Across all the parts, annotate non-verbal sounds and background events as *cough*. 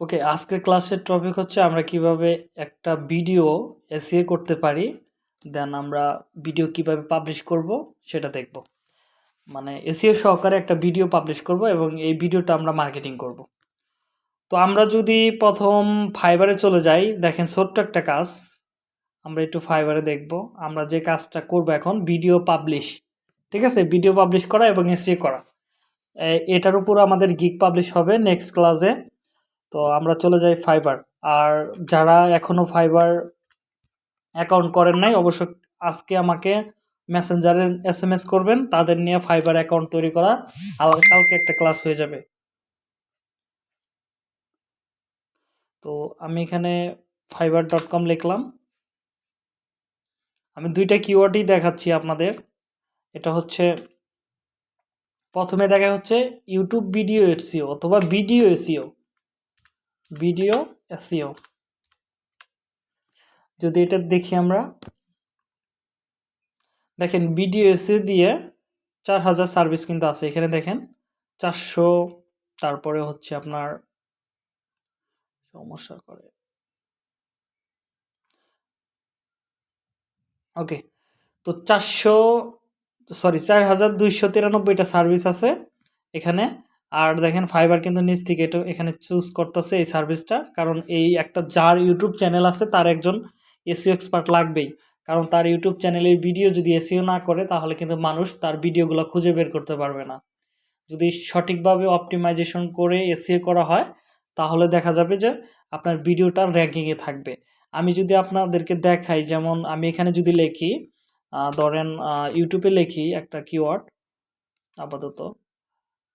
ওকে আজকের ক্লাসের টপিক হচ্ছে আমরা কীভাবে একটা ভিডিও এসিএ করতে পারি দেন আমরা ভিডিও কীভাবে পাবলিশ করব, সেটা দেখব। মানে এসিএ সহকারে একটা ভিডিও পাবলিশ করব এবং এই ভিডিওটা আমরা মার্কেটিং করব। তো আমরা যদি প্রথম ফাইবারে চলে যাই, দেখেন ছোট্ট একটা কাজ, আমরা একটু ফাইবারে দেখব। আমরা যে কাজটা করব এখন ভিডিও পাবলিশ ঠিক আছে? ভিডিও পাবলিশ করা এবং এসিএ করা। এটার উপর আমাদের গিক পাবলিশ হবে নেক্সট ক্লাসে তো আমরা চলে যাই ফাইবার আর যারা এখনও ফাইবার অ্যাকাউন্ট করেন নাই, অবশ্য আজকে আমাকে মেসেঞ্জারে এস এম এস করবেন, তাদের নিয়ে ফাইবার অ্যাকাউন্ট তৈরি করা। আর কালকে একটা ক্লাস হয়ে যাবে। তো আমি এখানে ফাইবার ডট কম লিখলাম। আমি দুইটা কিওয়ার্ডই দেখাচ্ছি আপনাদের। এটা হচ্ছে, প্রথমে দেখা হচ্ছে ইউটিউব ভিডিও এসিও অথবা ভিডিও এসিও ভিডিও এসিও যদি এটা দেখি আমরা, দেখেন ভিডিও এসিও দিয়ে চার হাজার সার্ভিস কিন্তু আছে। এখানে দেখেন চারশো, তারপরে হচ্ছে আপনার, সমস্যা করে। ওকে, তো চারশো সরি চার হাজার দুইশো তিরানব্বইটা সার্ভিস আছে। এখানে আর দেখেন ফাইবার কিন্তু নিচ থেকে এটা, এখানে চুজ করতেছে এই সার্ভিসটা কারণ এই একটা যার ইউটিউব চ্যানেল আছে, তার একজন এসিও এক্সপার্ট লাগবেই। কারণ তার ইউটিউব চ্যানেলে ভিডিও যদি এসিও না করে, তাহলে কিন্তু মানুষ তার ভিডিওগুলো খুঁজে বের করতে পারবে না। যদি সঠিকভাবে অপটিমাইজেশন করে এসিও করা হয়, তাহলে দেখা যাবে যে আপনার ভিডিওটা র্যাঙ্কিংয়ে থাকবে। আমি যদি আপনাদেরকে দেখাই, যেমন আমি এখানে যদি লিখি ধরেন ইউটিউবে লিখি একটা কিওয়ার্ড আপাতত।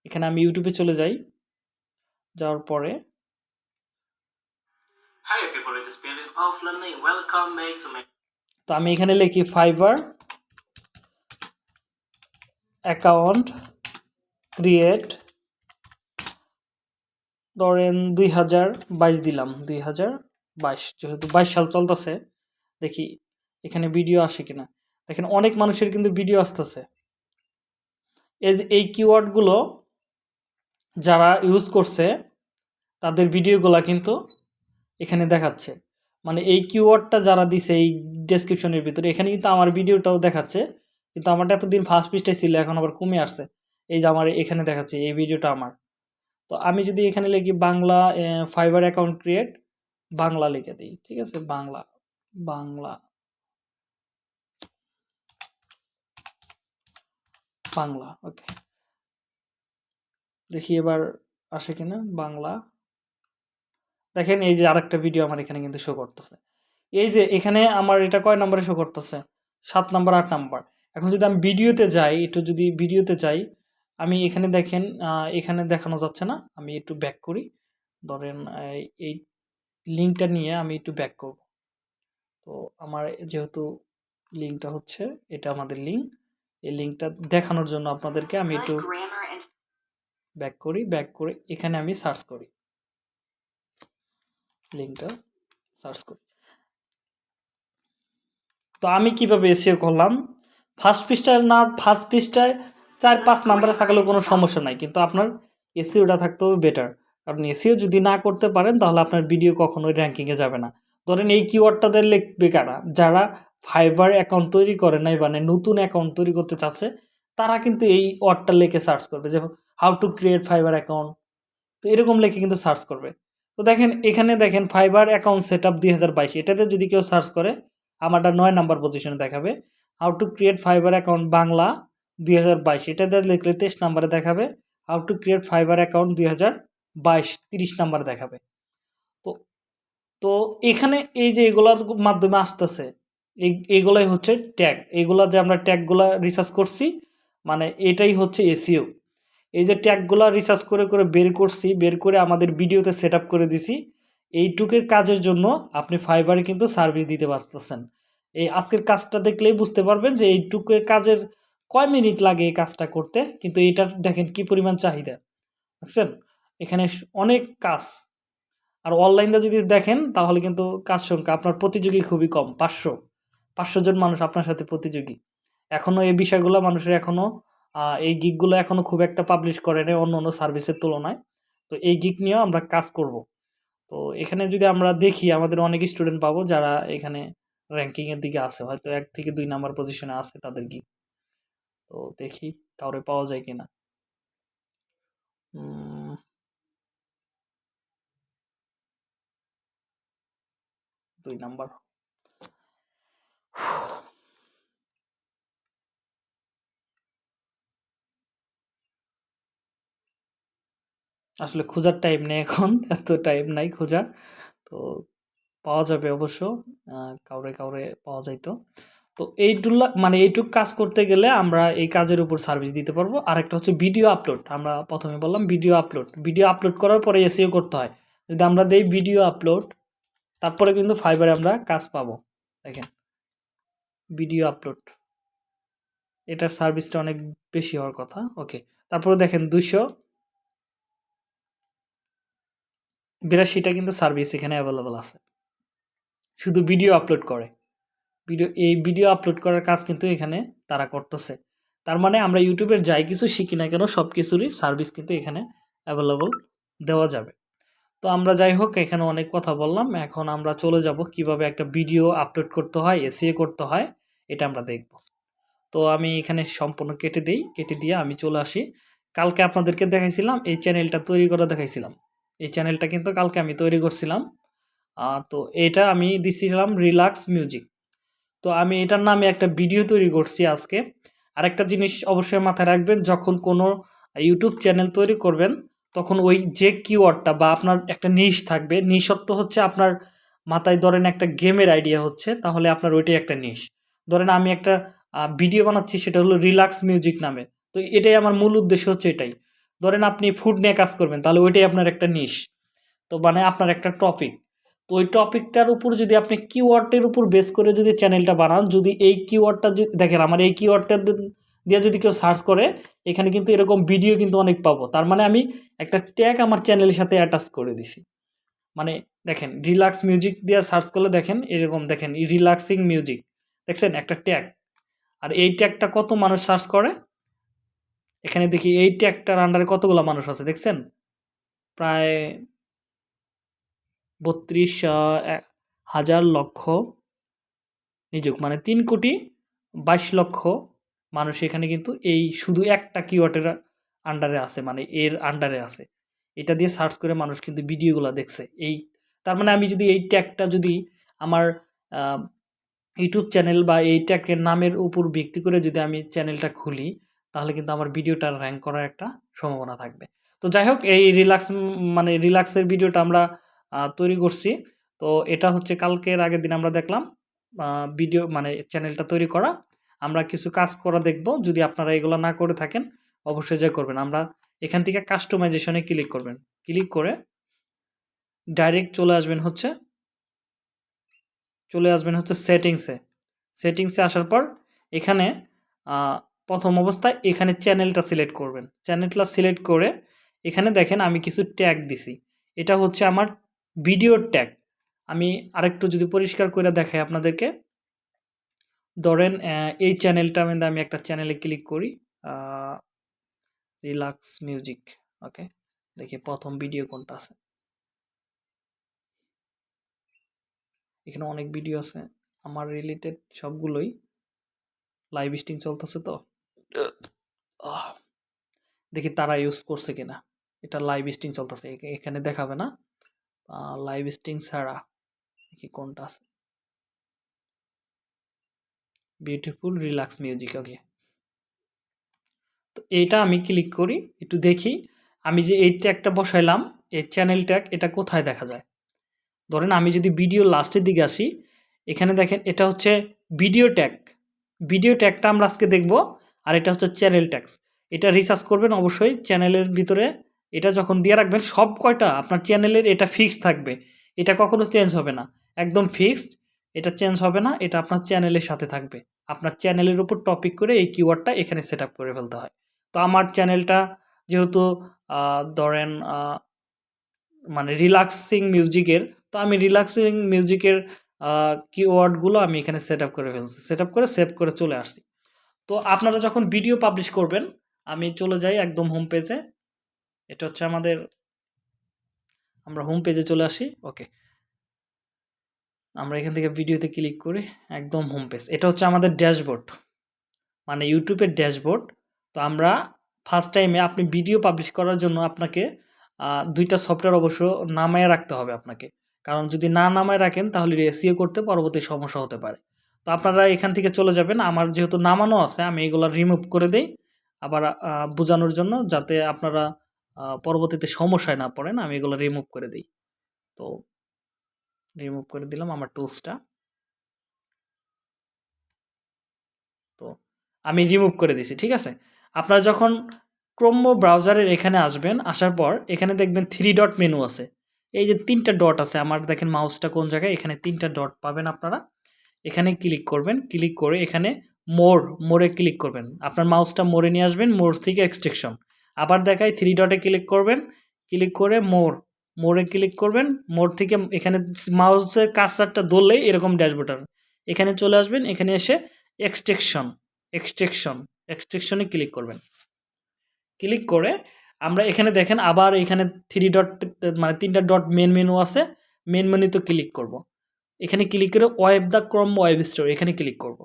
এখানে আমি ইউটিউবে চলে যাই। যাওয়ার পরে তো আমি এখানে লিখি ফাইবার অ্যাকাউন্ট ক্রিয়েট ধরেন দুই হাজার বাইশ দিলাম। দুই হাজার বাইশ যেহেতু বাইশ সাল চলতেছে দেখি এখানে ভিডিও আসে কিনা। দেখেন অনেক মানুষের কিন্তু ভিডিও আসতেছে। এই কিওয়ার্ডগুলো যারা ইউজ করছে, তাদের ভিডিওগুলো কিন্তু এখানে দেখাচ্ছে। মানে এই কিওয়ার্ডটা যারা দিছে, এই ডেসক্রিপশনের ভিতরে, এখানে কিন্তু আমার ভিডিওটাও দেখাচ্ছে। কিন্তু আমারটা এতদিন ফার্স্ট পিসটাই ছিল, এখন আবার কমে আসছে। এই যে আমার এখানে দেখাচ্ছে, এই ভিডিওটা আমার। তো আমি যদি এখানে লিখি Bangla Fiverr account create Bangla লিখে দিই, ঠিক আছে? বাংলা বাংলা বাংলা ওকে দেখি এবার আসে কিনা বাংলা। দেখেন এই যে আরেকটা ভিডিও আমার এখানে কিন্তু শো করতেছে। এই যে এখানে আমার এটা কয় নম্বরে শো করতেছে? সাত নম্বর আট নম্বর। এখন যদি আমি ভিডিওতে যাই একটু যদি ভিডিওতে যাই আমি এখানে দেখেন এখানে দেখানো যাচ্ছে না। আমি একটু ব্যাক করি। ধরেন এই লিঙ্কটা নিয়ে আমি একটু ব্যাক করব। তো আমার যেহেতু লিঙ্কটা হচ্ছে এটা আমাদের লিঙ্ক এই লিঙ্কটা দেখানোর জন্য আপনাদেরকে আমি একটু ব্যাক করি ব্যাক করে এখানে আমি সার্চ করি। লিঙ্কটা সার্চ করি। তো আমি কীভাবে এসিও করলাম? ফার্স্ট পৃষ্ঠায় না ফার্স্ট পৃষ্ঠায় চার, পাঁচ নাম্বারে থাকলেও কোনো সমস্যা নাই, কিন্তু আপনার এসিওটা থাকতে হবে বেটার আপনি এসিও যদি না করতে পারেন, তাহলে আপনার ভিডিও কখনোই র্যাঙ্কিংয়ে যাবে না। ধরেন এই কিওয়ার্ডটাদের লিখবে কারা? যারা ফাইবার অ্যাকাউন্ট তৈরি করে নাই মানে নতুন অ্যাকাউন্ট তৈরি করতে চাচ্ছে, তারা কিন্তু এই ওয়ার্ডটা লিখে সার্চ করবে। যে how to create Fiverr account তো এরকম লিখে কিন্তু সার্চ করবে। তো দেখেন, এখানে দেখেন ফাইবার অ্যাকাউন্ট সেট আপ দুই হাজার বাইশ। এটাতে যদি কেউ সার্চ করে, আমারটা নয় নাম্বার পজিশনে দেখাবে। How to create Fiverr account Bangla দুই হাজার বাইশ। এটাতে লিখলে তেইশ নাম্বারে দেখাবে। How to create Fiverr account দুই হাজার বাইশ, তিরিশ নাম্বারে দেখাবে। তো তো এখানে এই যে এগুলোর মাধ্যমে আসতেছে, এই, এইগুলাই হচ্ছে ট্যাগ এইগুলা যে আমরা ট্যাগগুলা রিসার্চ করছি মানে এটাই হচ্ছে এসিও এই যে ট্যাগগুলা রিসার্চ করে করে বের করছি, বের করে আমাদের ভিডিওতে সেট করে দিছি, এইটুকের কাজের জন্য আপনি ফাইবারে কিন্তু সার্ভিস দিতে পারতেছেন। এই আজকের কাজটা দেখলেই বুঝতে পারবেন যে এইটুকের কাজের কয় মিনিট লাগে এই কাজটা করতে, কিন্তু এটার দেখেন কি পরিমাণ চাহিদা। বুঝছেন? এখানে অনেক কাজ। আর অনলাইনটা যদি দেখেন, তাহলে কিন্তু কাজ সংখ্যা আপনার প্রতিযোগী খুবই কম, পাঁচশো। পাঁচশো জন মানুষ আপনার সাথে প্রতিযোগী। এখনও এই বিষয়গুলো মানুষের এখনও এই গিকগুলো এখনও খুব একটা পাবলিশ করে নেই অন্য অন্য সার্ভিসের তুলনায়। তো এই গিক নিয়েও আমরা কাজ করব। তো এখানে যদি আমরা দেখি, আমাদের অনেক স্টুডেন্ট পাবো যারা এখানে র্যাঙ্কিংয়ের দিকে আছে। হয়তো এক থেকে দুই নাম্বার পজিশনে আছে তাদের গিক। তো দেখি কাউরে পাওয়া যায় কিনা। দুই নাম্বার আসলে খোঁজার টাইম নেই এখন, *laughs* এত টাইম নাই খোঁজার। তো পাওয়া যাবে অবশ্য কাউরে কাউরে পাওয়া যাইতো। তো এইটুলা মানে এইটুক কাজ করতে গেলে আমরা এই কাজের উপর সার্ভিস দিতে পারব। আর একটা হচ্ছে ভিডিও আপলোড আমরা প্রথমে বললাম ভিডিও আপলোড ভিডিও আপলোড করার পরে এসিও করতে হয়। যদি আমরা দেই ভিডিও আপলোড তারপরে কিন্তু ফাইবারে আমরা কাজ পাবো। দেখেন। ভিডিও আপলোড এটার সার্ভিসটা অনেক বেশি হওয়ার কথা। ওকে তারপরে দেখেন দুইশো বিরাশিটা কিন্তু সার্ভিস এখানে অ্যাভেলেবল আছে। শুধু ভিডিও আপলোড করে। ভিডিও এই ভিডিও আপলোড করার কাজ কিন্তু এখানে তারা করতেছে। তার মানে আমরা ইউটিউবের যাই কিছু শিখি না কেন সব কিছুরই সার্ভিস কিন্তু এখানে অ্যাভেলেবল দেওয়া যাবে। তো আমরা যাই হোক, এখানে অনেক কথা বললাম। এখন আমরা চলে যাব কীভাবে একটা ভিডিও আপলোড করতে হয় এসিএ করতে হয়, এটা আমরা দেখব। তো আমি এখানে সম্পূর্ণ কেটে দিই। কেটে দিয়ে আমি চলে আসি। কালকে আপনাদেরকে দেখাইছিলাম, এই চ্যানেলটা তৈরি করে দেখাইছিলাম। এই চ্যানেলটা কিন্তু কালকে আমি তৈরি করছিলাম। তো এটা আমি দিছিলাম রিল্যাক্স মিউজিক তো আমি এটার নামে একটা ভিডিও তৈরি করছি আজকে। আরেকটা জিনিস অবশ্যই মাথায় রাখবেন, যখন কোনো ইউটিউব চ্যানেল তৈরি করবেন, তখন ওই যে কিওয়ার্ডটা বা আপনার একটা নিশ থাকবে নিশত্ব হচ্ছে আপনার মাথায় ধরেন একটা গেমের আইডিয়া হচ্ছে, তাহলে আপনার ওইটাই একটা নিশ ধরেন আমি একটা ভিডিও বানাচ্ছি, সেটা হলো রিল্যাক্স মিউজিক নামে। তো এটাই আমার মূল উদ্দেশ্য হচ্ছে এটাই। ধরেন আপনি ফুড নিয়ে কাজ করবেন, তাহলে ওইটাই আপনার একটা নিশ তো মানে আপনার একটা টপিক তো ওই টপিকটার উপর যদি আপনি কিওয়ার্ডের উপর বেস করে যদি চ্যানেলটা বানান, যদি এই কিওয়ার্ডটা যদি, দেখেন আমার এই কিওয়ার্ডটা দিয়ে যদি কেউ সার্চ করে, এখানে কিন্তু এরকম ভিডিও কিন্তু অনেক পাবো। তার মানে আমি একটা ট্যাগ আমার চ্যানেলের সাথে অ্যাটাচ করে দিছি। মানে দেখেন রিল্যাক্স মিউজিক দিয়ে সার্চ করলে দেখেন, এরকম দেখেন রিল্যাক্সিং মিউজিক দেখছেন? একটা ট্যাগ আর এই ট্যাগটা কত মানুষ সার্চ করে? এখানে দেখি এই ট্যাগটার আন্ডারে কতগুলো মানুষ আছে, দেখছেন? প্রায় বত্রিশ হাজার লক্ষ নিযুক মানে তিন কোটি বাইশ লক্ষ মানুষ এখানে কিন্তু এই শুধু একটা কিওয়ার্ডের আন্ডারে আছে মানে এর আন্ডারে আছে। এটা দিয়ে সার্চ করে মানুষ কিন্তু ভিডিওগুলো দেখছে। এই, তার মানে আমি যদি এই ট্যাগটা যদি আমার ইউটিউব চ্যানেল বা এই ট্যাগের নামের উপর ভিত্তি করে যদি আমি চ্যানেলটা খুলি তাহলে কিন্তু আমার ভিডিওটা র্যাঙ্ক করার একটা সম্ভাবনা থাকবে। তো যাই হোক, এই রিল্যাক্স মানে রিল্যাক্সের ভিডিওটা আমরা তৈরি করছি। তো এটা হচ্ছে কালকের আগের দিন আমরা দেখলাম ভিডিও মানে চ্যানেলটা তৈরি করা। আমরা কিছু কাজ করা দেখব, যদি আপনারা এগুলো না করে থাকেন, অবশ্যই যা করবেন। আমরা এখান থেকে কাস্টমাইজেশনে ক্লিক করবেন। ক্লিক করে ডাইরেক্ট চলে আসবেন হচ্ছে, চলে আসবেন হচ্ছে সেটিংসে সেটিংসে আসার পর এখানে প্রথম অবস্থায় এখানে চ্যানেলটা সিলেক্ট করবেন। চ্যানেলটা সিলেক্ট করে এখানে দেখেন আমি কিছু ট্যাগ দিছি। এটা হচ্ছে আমার ভিডিওর ট্যাগ। আমি আরেকটু যদি পরিষ্কার করে দেখাই আপনাদেরকে। ধরেন এই চ্যানেলটা মধ্যে আমি একটা চ্যানেলে ক্লিক করি। Relax music. ওকে, দেখি প্রথম ভিডিও কোনটা আছে। এখানে অনেক ভিডিও আছে। আমার রিলেটেড সবগুলোই। লাইভ স্ট্রিম চলতেছে তো। দেখি তারা ইউজ করছে কিনা। এটা লাইভ স্ট্রিম চলতেছে। এখানে দেখাবে না। লাইভ স্ট্রিম ছাড়া। দেখি কোনটা আছে। বিউটিফুল রিল্যাক্স মিউজিক ওকে তো এইটা আমি ক্লিক করি, একটু দেখি। আমি যে এই ট্যাগটা বসাইলাম, এই চ্যানেল ট্যাগ এটা কোথায় দেখা যায়? ধরেন আমি যদি ভিডিও লাস্টের দিকে আসি, এখানে দেখেন এটা হচ্ছে ভিডিও ট্যাগ ভিডিও ট্যাগটা আমরা আজকে দেখব আর এটা হচ্ছে চ্যানেল ট্যাক্স এটা রিসার্চ করবেন অবশ্যই চ্যানেলের ভিতরে। এটা যখন দিয়ে রাখবেন, সব কয়টা আপনার চ্যানেলের এটা ফিক্সড থাকবে। এটা কখনো চেঞ্জ হবে না। একদম ফিক্সড এটা চেঞ্জ হবে না, এটা আপনার চ্যানেলের সাথে থাকবে। আপনার চ্যানেলের উপর টপিক করে এই কিওয়ার্ডটা এখানে সেট করে ফেলতে হয়। তো আমার চ্যানেলটা যেহেতু ধরেন মানে রিল্যাক্সিং মিউজিকের তো আমি রিল্যাক্সিং মিউজিকের কিওয়ার্ডগুলো আমি এখানে সেট করে ফেলছি। সেট করে সেভ করে চলে আসছি। তো আপনারা যখন ভিডিও পাবলিশ করবেন, আমি চলে যাই একদম হোম পেজে এটা হচ্ছে আমাদের, আমরা হোম পেজে চলে আসি ওকে আমরা এখান থেকে ভিডিওতে ক্লিক করি, একদম হোম পেজ এটা হচ্ছে আমাদের ড্যাশবোর্ড মানে ইউটিউবের ড্যাশবোর্ড তো আমরা ফার্স্ট টাইমে আপনি ভিডিও পাবলিশ করার জন্য আপনাকে দুইটা সফটওয়্যার অবশ্য নামায় রাখতে হবে আপনাকে। কারণ যদি না নামায় রাখেন, তাহলে এসিও করতে পরবর্তী সমস্যা হতে পারে। তো আপনারা এখান থেকে চলে যাবেন। আমার যেহেতু নামানো আছে, আমি এগুলো রিমুভ করে দেই। আবার বোঝানোর জন্য যাতে আপনারা পরবর্তীতে সমস্যায় না পড়েন, আমি এগুলো রিমুভ করে দিই। তো রিমুভ করে দিলাম আমার টুলসটা তো আমি রিমুভ করে দিছি, ঠিক আছে? আপনারা যখন ক্রোম ব্রাউজারের এখানে আসবেন, আসার পর এখানে দেখবেন থ্রি ডট মেনু আছে। এই যে তিনটা ডট আছে, আমার দেখেন মাউসটা কোন জায়গায়? এখানে তিনটা ডট পাবেন আপনারা। এখানে ক্লিক করবেন ক্লিক করে এখানে মোর মোরে ক্লিক করবেন। আপনার মাউসটা মোরে নিয়ে আসবেন মোর থেকে এক্সট্রেকশন আবার দেখায় থ্রি ডটে ক্লিক করবেন ক্লিক করে মোর মোরে ক্লিক করবেন মোর থেকে এখানে মাউসের কার্সারটা ধরলেই এরকম ড্যাশবোর্ড হবে এখানে চলে আসবেন, এখানে এসে এক্সট্রেকশন এক্সট্রেকশন এক্সট্রেকশনে ক্লিক করবেন। ক্লিক করে আমরা এখানে দেখেন আবার এখানে থ্রি ডট মানে তিনটা ডট মেন মেনু আছে মেন মেনুতে ক্লিক করব। এখানে ক্লিক করে web the Chrome web store এখানে ক্লিক করব।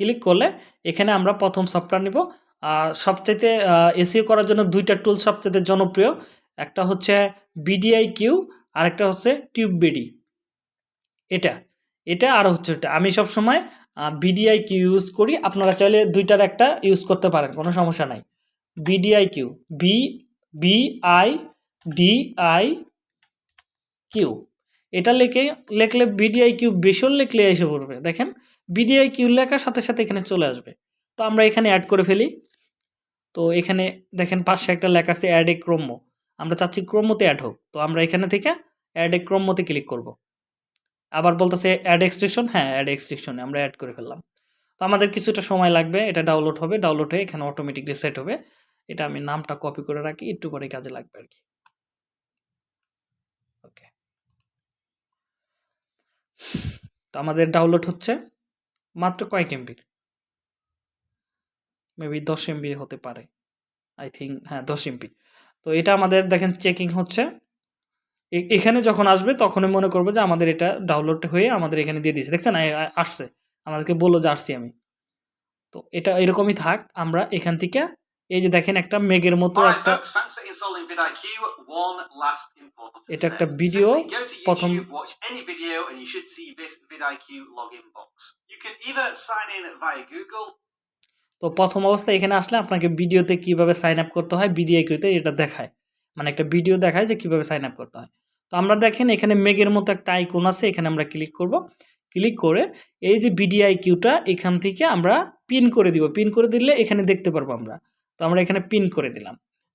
ক্লিক করলে এখানে আমরা প্রথম সফটওয়্যার নিব। আর সবচাইতে এসিও করার জন্য দুইটা টুল সবচাইতে জনপ্রিয়। একটা হচ্ছে বিডিআই কিউ আর একটা হচ্ছে টিউব বিডি এটা এটা আর হচ্ছে এটা আমি সবসময় বিডিআই কিউ ইউজ করি। আপনারা চাইলে দুইটার একটা ইউজ করতে পারেন, কোনো সমস্যা নাই। BDI Q B B I D I Q এটা লেখে, লেখলে বিডিআই কিউ বেসর লেখলে এসে পড়বে। দেখেন বিডিআই কিউ লেখার সাথে সাথে এখানে চলে আসবে। তো আমরা এখানে অ্যাড করে ফেলি। তো এখানে দেখেন, পাশে একটা লেখা আছে অ্যাড এ ক্রম্য আমরা চাচ্ছি ক্রোমোতে অ্যাড হোক। তো আমরা এখানে থেকে অ্যাড এ ক্রোমোতে ক্লিক করব। আবার বলতেছে অ্যাড এক্সট্রিকশন হ্যাঁ অ্যাড এক্সট্রিকশনে আমরা অ্যাড করে ফেললাম। তো আমাদের কিছুটা সময় লাগবে। এটা ডাউনলোড হবে। ডাউনলোড হয়ে এখানে অটোমেটিকলি সেট হবে। এটা আমি নামটা কপি করে রাখি। একটু পরে কাজে লাগবে আর কি ওকে তো আমাদের ডাউনলোড হচ্ছে মাত্র কয়েক এমবির মেবি দশ এমবি হতে পারে। আই থিঙ্ক হ্যাঁ দশ এমবি তো এটা আমাদের দেখেন চেকিং হচ্ছে। এখানে যখন আসবে তখনই মনে করব যে আমাদের এটা ডাউনলোড হয়ে আমাদের এখানে দিয়ে দিয়েছে। দেখছেন? আসছে। আমাদেরকে বলল যে আসছি আমি। তো এটা এরকমই থাক, আমরা এখান থেকে এই যে দেখেন একটা মেঘের মতো একটা এটা একটা to প্রথম- তো প্রথম অবস্থায় এখানে আসলে আপনাকে ভিডিওতে কীভাবে সাইন আপ করতে হয় বিডিআইকিউতে এটা দেখায়। মানে একটা ভিডিও দেখায় যে কীভাবে সাইন আপ করতে হয়। তো আমরা দেখেন এখানে মেঘের মতো একটা আইকন আছে এখানে আমরা ক্লিক করব। ক্লিক করে এই যে বিডিআইকিউটা এখান থেকে আমরা পিন করে দিব। পিন করে দিলে এখানে দেখতে পারব আমরা। তো আমরা এখানে পিন করে দিলাম।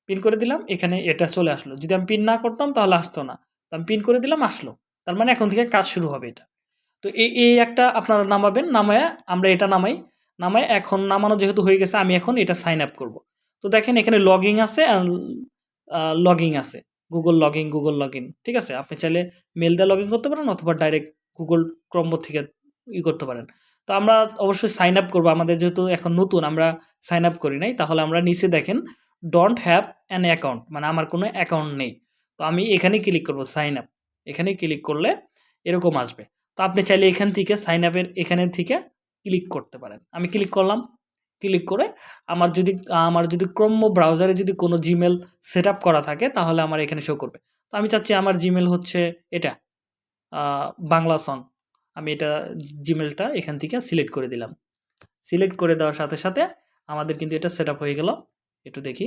পিন করে দিলাম, এখানে এটা চলে আসলো। যদি আমি পিন না করতাম, তাহলে আসতো না। তো আমি পিন করে দিলাম, আসলো। তার মানে এখন থেকে কাজ শুরু হবে এটা। তো এই এই একটা আপনারা নামাবেন, নামায় আমরা এটা নামাই। নামায় এখন নামানো যেহেতু হয়ে গেছে, আমি এখন এটা সাইন আপ করব। তো দেখেন এখানে লগিং আছে লগিং আছে। গুগল লগিং গুগল লগইন ঠিক আছে? আপনি চাইলে মেল দিয়ে লগইন করতে পারেন অথবা ডাইরেক্ট গুগল ক্রম্ব থেকে ই করতে পারেন। তো আমরা অবশ্যই সাইন আপ করব। আমাদের যেহেতু এখন নতুন, আমরা সাইন আপ করি নাই। তাহলে আমরা নিচে দেখেন ডোন্ট হ্যাভ অ্যান অ্যাকাউন্ট মানে আমার কোনো অ্যাকাউন্ট নেই। তো আমি এখানেই ক্লিক করব সাইন আপ এখানে ক্লিক করলে এরকম আসবে। তো আপনি চাইলে এখান থেকে সাইন আপের এখানে থেকে ক্লিক করতে পারেন। আমি ক্লিক করলাম ক্লিক করে আমার যদি আমার যদি ক্রোম ব্রাউজারে যদি কোনো জিমেল সেট করা থাকে, তাহলে আমার এখানে শো করবে। তো আমি চাচ্ছি আমার জিমেল হচ্ছে এটা বাংলা সং আমি এটা জিমেলটা এখান থেকে সিলেক্ট করে দিলাম। সিলেক্ট করে দেওয়ার সাথে সাথে আমাদের কিন্তু এটা সেট আপ হয়ে গেল। একটু দেখি.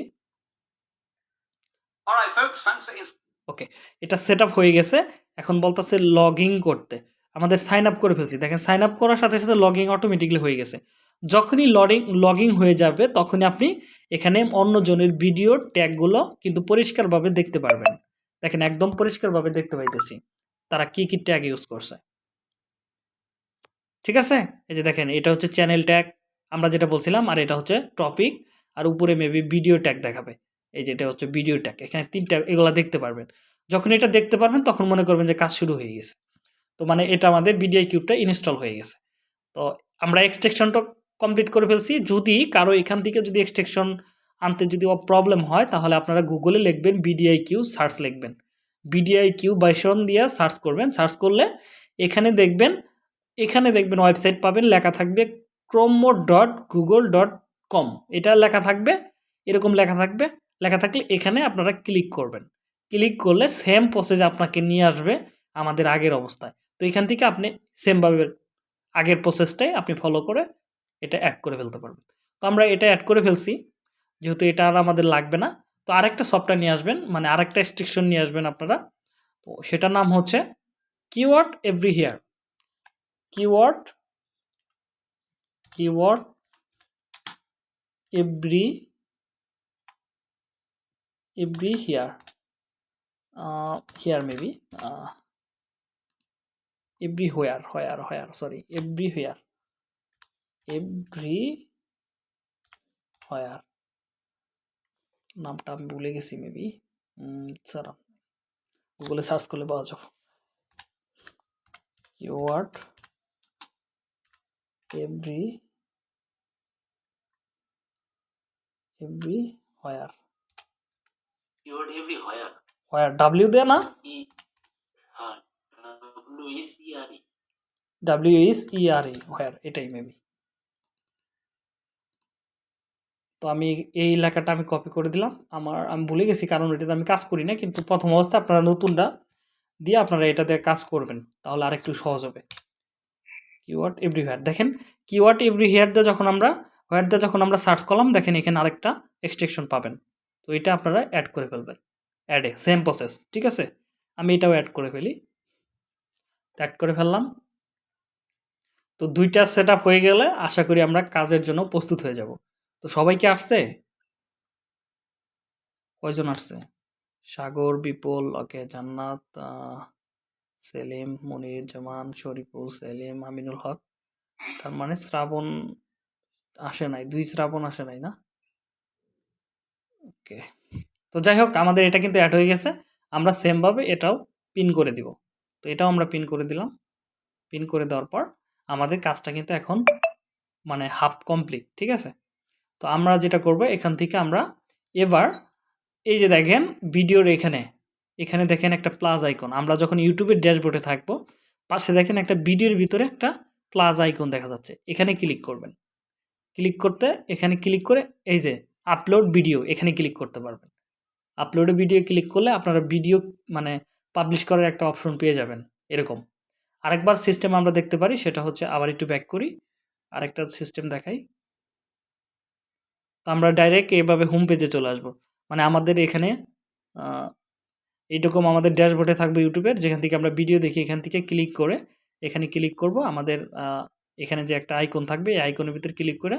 ওকে এটা সেট আপ হয়ে গেছে। এখন বলতেছে লগ করতে। আমাদের সাইন আপ করে ফেলছি। দেখেন সাইন আপ করার সাথে সাথে লগ অটোমেটিকলি হয়ে গেছে। যখনই লগিং লগ হয়ে যাবে তখনই আপনি এখানে অন্যজনের ভিডিও ট্যাগগুলো কিন্তু পরিষ্কারভাবে দেখতে পারবেন। দেখেন একদম পরিষ্কারভাবে দেখতে পাইতেছি। তারা কি কি ট্যাগ ইউজ করছে? ঠিক আছে? এই যে দেখেন, এটা হচ্ছে চ্যানেল ট্যাগ আমরা যেটা বলছিলাম, আর এটা হচ্ছে টপিক আর উপরে মেবি ভিডিও ট্যাগ দেখাবে। এই যে এটা হচ্ছে ভিডিও ট্যাগ এখানে তিনটা, এগুলা দেখতে পারবেন। যখন এটা দেখতে পারবেন, তখন মনে করবেন যে কাজ শুরু হয়ে গেছে। তো মানে এটা আমাদের বিডিআই কিউবটা ইনস্টল হয়ে গেছে। তো আমরা এক্সটেকশনটা কমপ্লিট করে ফেলছি। যদি কারও এখান থেকে যদি এক্সটেকশন আনতে যদি প্রবলেম হয়, তাহলে আপনারা গুগলে লিখবেন বিডিআই কিউ সার্চ লিখবেন। বিডিআই কিউ বাইশন দিয়ে সার্চ করবেন। সার্চ করলে এখানে দেখবেন এখানে দেখবেন ওয়েবসাইট পাবেন, লেখা থাকবে chrome dot Google dot com এটা লেখা থাকবে, এরকম লেখা থাকবে। লেখা থাকলে এখানে আপনারা ক্লিক করবেন। ক্লিক করলে সেম প্রসেস আপনাকে নিয়ে আসবে আমাদের আগের অবস্থায়। তো এখান থেকে আপনি সেমভাবে আগের প্রসেসটাই আপনি ফলো করে এটা অ্যাড করে ফেলতে পারবেন। তো আমরা এটা অ্যাড করে ফেলছি, যেহেতু এটা আর আমাদের লাগবে না। তো আরেকটা সফটওয়্যার নিয়ে আসবেন মানে আরেকটা স্ট্রিকশন নিয়ে আসবেন আপনারা। তো সেটার নাম হচ্ছে keyword every here keyword every every here here maybe everywhere where where, sorry everywhere everywhere, নামটা আমি ভুলে গেছি মেবি স্যার গুগলে সার্চ করলে পাওয়া যাবে, keyword every everywhere Keyword everywhere. Where W দেয় না W is E R E. W is E R E where এটাই মেবি তো আমি এই লেখাটা আমি কপি করে দিলাম। আমার আমি ভুলে গেছি কারণ এটাতে আমি কাজ করি না কিন্তু প্রথম অবস্থায় আপনারা নতুনটা দিয়ে আপনারা এটা দিয়ে কাজ করবেন। তাহলে আরেকটু সহজ হবে। কিওয়ার্ড এভরিহেয়ার দেখেন কিওয়ার্ড এভরিহেয়ার দিয়ে যখন আমরা হোয়ার দিয়ে যখন আমরা সার্চ করলাম, দেখেন এখানে আরেকটা এক্সট্রেকশন পাবেন। তো এটা আপনারা অ্যাড করে ফেলবেন। অ্যাডে সেম প্রসেস ঠিক আছে? আমি এটাও অ্যাড করে ফেলি। অ্যাড করে ফেললাম। তো দুইটা সেট হয়ে গেলে আশা করি আমরা কাজের জন্য প্রস্তুত হয়ে যাব। তো সবাই কি আসছে? কয়জন আসছে? সাগর, বিপুল, ওকে, জান্নাত সেলিম, মনির, জামান, শরীফুল, সেলিম, আমিনুল হক। তার মানে শ্রাবণ আসে নাই, দুই শ্রাবণ আসে নাই না? ওকে তো যাই হোক, আমাদের এটা কিন্তু অ্যাড হয়ে গেছে। আমরা সেমভাবে এটাও পিন করে দিব। তো এটাও আমরা পিন করে দিলাম। পিন করে দেওয়ার পর আমাদের কাজটা কিন্তু এখন মানে হাফ কমপ্লিট ঠিক আছে? তো আমরা যেটা করব, এখান থেকে আমরা এবার এই যে দেখেন ভিডিওর এখানে এখানে দেখেন একটা প্লাস আইকন আমরা যখন ইউটিউবের ড্যাশবোর্ডে থাকব, পাশে দেখেন একটা ভিডিওর ভিতরে একটা প্লাস আইকন দেখা যাচ্ছে। এখানে ক্লিক করবেন। ক্লিক করতে এখানে ক্লিক করে এই যে আপলোড ভিডিও এখানে ক্লিক করতে পারবেন। আপলোডে ভিডিও ক্লিক করলে আপনারা ভিডিও মানে পাবলিশ করার একটা অপশন পেয়ে যাবেন, এরকম। আরেকবার সিস্টেম আমরা দেখতে পারি, সেটা হচ্ছে আবার একটু ব্যাক করি, আরেকটা সিস্টেম দেখাই। তো আমরা ডাইরেক্ট এভাবে হোম পেজে চলে আসব। মানে আমাদের এখানে এইরকম আমাদের ড্যাশবোর্ডে থাকবে ইউটিউবের, যেখান থেকে আমরা ভিডিও দেখি, এখান থেকে ক্লিক করে, এখানে ক্লিক করব, আমাদের এখানে যে একটা আইকন থাকবে, এই আইকনের ভিতরে ক্লিক করে,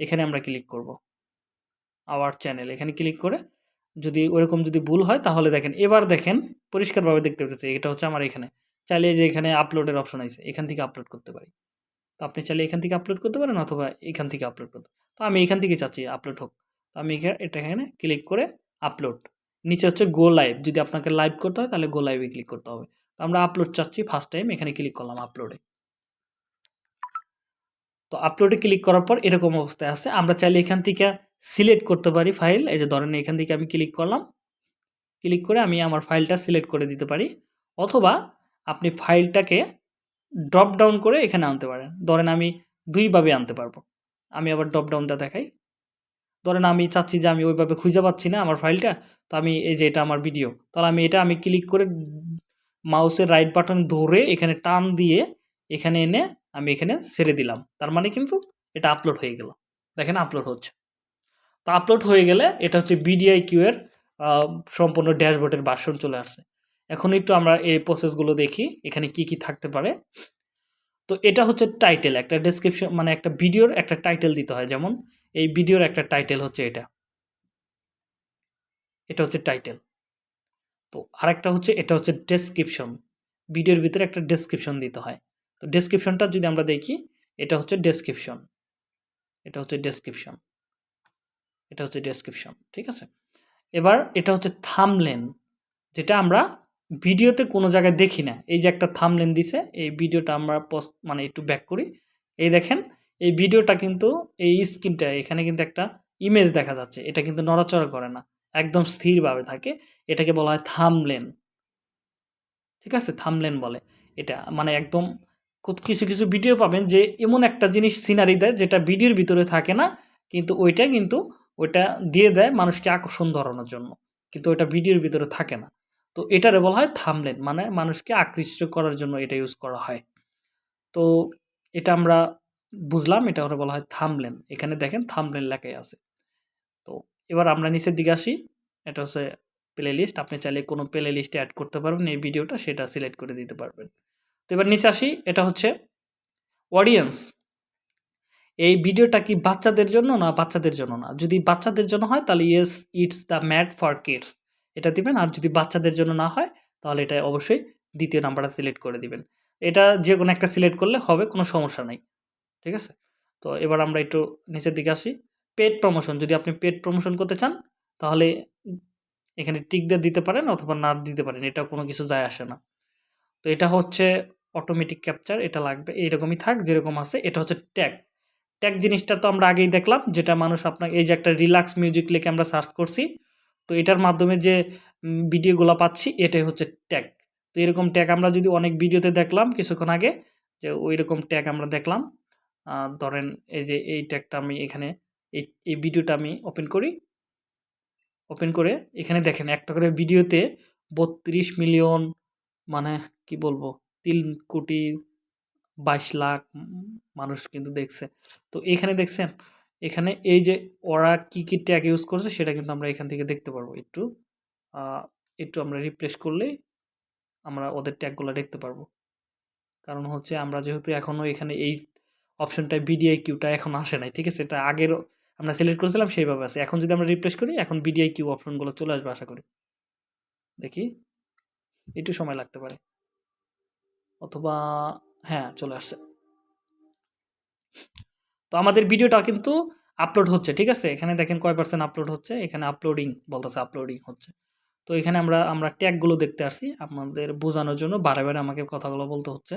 এখানে আমরা ক্লিক করব। আওয়ার চ্যানেল, এখানে ক্লিক করে, যদি ওরকম যদি ভুল হয়, তাহলে দেখেন, এবার দেখেন, পরিষ্কারভাবে দেখতে পাচ্ছি, এটা হচ্ছে আমার এখানে। চাইলে যে এখানে আপলোডের অপশন আছে, এখান থেকে আপলোড করতে পারি। তো আপনি চাইলে এখান থেকে আপলোড করতে পারেন, অথবা এখান থেকে আপলোড করতে তো আমি এখান থেকে চাচ্ছি, আপলোড হোক। তো আমি এটা এখানে ক্লিক করে, আপলোড। নিচে হচ্ছে গো লাইভ যদি আপনাকে লাইভ করতে হয় তাহলে গো লাইভে ক্লিক করতে হবে। আমরা আপলোড চাচ্ছি ফার্স্ট টাইম এখানে ক্লিক করলাম আপলোডে তো আপলোডে ক্লিক করার পর এরকম অবস্থায় আছে। আমরা চাইলে এখান থেকে সিলেক্ট করতে পারি ফাইল এই যে ধরেন এখান থেকে আমি ক্লিক করলাম। ক্লিক করে আমি আমার ফাইলটা সিলেক্ট করে দিতে পারি। অথবা আপনি ফাইলটাকে ড্রপ ডাউন করে এখানে আনতে পারেন। ধরেন আমি দুইভাবে আনতে পারব। আমি আবার ড্রপ ডাউনটা দেখাই। ধরেন আমি চাচ্ছি যে আমি ওইভাবে খুঁজে পাচ্ছি না আমার ফাইলটা, তো আমি এই যে এটা আমার ভিডিও তাহলে আমি এটা আমি ক্লিক করে মাউসের রাইট বাটন ধরে এখানে টান দিয়ে এখানে এনে আমি এখানে ছেড়ে দিলাম। তার মানে কিন্তু এটা আপলোড হয়ে গেল। দেখেন আপলোড হচ্ছে। তো আপলোড হয়ে গেলে এটা হচ্ছে বিডিআই কিউ এর সম্পূর্ণ ড্যাশবোর্ডের বাসন চলে আসছে। এখন একটু আমরা এই প্রসেসগুলো দেখি, এখানে কি কি থাকতে পারে। তো এটা হচ্ছে টাইটেল একটা ডেসক্রিপশন মানে একটা ভিডিওর একটা টাইটেল দিতে হয়। যেমন, এই ভিডিওর একটা টাইটেল হচ্ছে এটা। এটা হচ্ছে টাইটেল তো আরেকটা হচ্ছে, এটা হচ্ছে ডেসক্রিপশন ভিডিওর ভিতরে একটা ডেসক্রিপশন দিতে হয়। তো ডেসক্রিপশনটা যদি আমরা দেখি, এটা হচ্ছে ডেসক্রিপশন এটা হচ্ছে ডেসক্রিপশন এটা হচ্ছে ডেসক্রিপশন ঠিক আছে? এবার এটা হচ্ছে থামলেন যেটা আমরা ভিডিওতে কোনো জায়গায় দেখি না। এই যে একটা থামলেন দিছে, এই ভিডিওটা আমরা পোস্ট মানে একটু ব্যাক করি। এই দেখেন, এই ভিডিওটা কিন্তু, এই স্ক্রিনটা, এখানে কিন্তু একটা ইমেজ দেখা যাচ্ছে। এটা কিন্তু নড়াচড়া করে না, একদম স্থিরভাবে থাকে। এটাকে বলা হয় থামলেন ঠিক আছে? থামলেন বলে এটা। মানে একদম কিছু কিছু ভিডিও পাবেন যে এমন একটা জিনিস সিনারি দেয় যেটা ভিডিওর ভিতরে থাকে না, কিন্তু ওইটা কিন্তু ওইটা দিয়ে দেয় মানুষকে আকর্ষণ ধরানোর জন্য। কিন্তু ওইটা ভিডিওর ভিতরে থাকে না। তো এটারে বলা হয় থামলেন মানে মানুষকে আকৃষ্ট করার জন্য এটা ইউজ করা হয়। তো এটা আমরা বুঝলাম, এটা ওরা বলা হয় থামলেন। এখানে দেখেন থামলেন লেখাই আছে। তো এবার আমরা নিচের দিকে আসি। এটা হচ্ছে প্লে লিস্ট আপনি চাইলে কোনো প্লে লিস্টে অ্যাড করতে পারবেন, এই ভিডিওটা সেটা সিলেক্ট করে দিতে পারবেন। তো এবার নিচে আসি, এটা হচ্ছে অডিয়েন্স এই ভিডিওটা কি বাচ্চাদের জন্য না বাচ্চাদের জন্য না? যদি বাচ্চাদের জন্য হয় তাহলে yes it's the made for kids এটা দিবেন। আর যদি বাচ্চাদের জন্য না হয়, তাহলে এটা অবশ্যই দ্বিতীয় নাম্বারটা সিলেক্ট করে দিবেন। এটা যে কোনো একটা সিলেক্ট করলে হবে, কোনো সমস্যা নাই। ঠিক আছে? তো এবার আমরা একটু নিচের দিকে আসি। পেড প্রমোশন, যদি আপনি পেড প্রমোশন করতে চান, তাহলে এখানে টিক দিয়ে দিতে পারেন অথবা না দিতে পারেন এটা কোনো কিছু যায় আসে না। তো এটা হচ্ছে অটোমেটিক ক্যাপচার এটা লাগবে, এইরকমই থাক, যেরকম আছে, এটা হচ্ছে ট্যাগ ট্যাগ জিনিসটা তো আমরা আগেই দেখলাম, যেটা মানুষ আপনাকে, এই যে একটা রিল্যাক্স মিউজিক লিখে আমরা সার্চ করছি তো এটার মাধ্যমে যে ভিডিওগুলো পাচ্ছি, এটাই হচ্ছে ট্যাগ তো এরকম ট্যাগ আমরা যদি অনেক ভিডিওতে দেখলাম কিছুক্ষণ আগে, যে ওই রকম ট্যাগ আমরা দেখলাম ধরেন এই যে এই ট্যাগটা আমি এখানে, এই এই ভিডিওটা আমি ওপেন করি। ওপেন করে এখানে দেখেন একটা করে ভিডিওতে বত্রিশ মিলিয়ন মানে কি বলব, তিন কোটি বাইশ লাখ মানুষ কিন্তু দেখছে। তো এখানে দেখছেন এখানে এই যে ওরা কি কি ট্যাগ ইউজ করছে সেটা কিন্তু আমরা এখান থেকে দেখতে পারব একটু। একটু আমরা রিপ্লেস করলেই আমরা ওদের ট্যাগগুলো দেখতে পারব। কারণ হচ্ছে আমরা যেহেতু এখনও এখানে এই অপশনটায় বিডিআই কিউটা এখন আসে নাই, ঠিক আছে? এটা আগের আমরা সিলেক্ট করেছিলাম সেইভাবে আছে। এখন যদি আমরা রিপ্লেস করি, এখন বিডিআই কিউ অপশনগুলো চলে আসবে আশা করি। দেখি? একটু সময় লাগতে পারে। অথবা হ্যাঁ চলে আসছে। তো আমাদের ভিডিওটা কিন্তু আপলোড হচ্ছে, ঠিক আছে? এখানে দেখেন কয় পার্সেন্ট আপলোড হচ্ছে, এখানে আপলোডিং বলতেছে আপলোডিং হচ্ছে। তো এখানে আমরা আমরা ট্যাগগুলো দেখতে আসছি আপনাদের বোঝানোর জন্য বারে বারে আমাকে কথাগুলো বলতে হচ্ছে।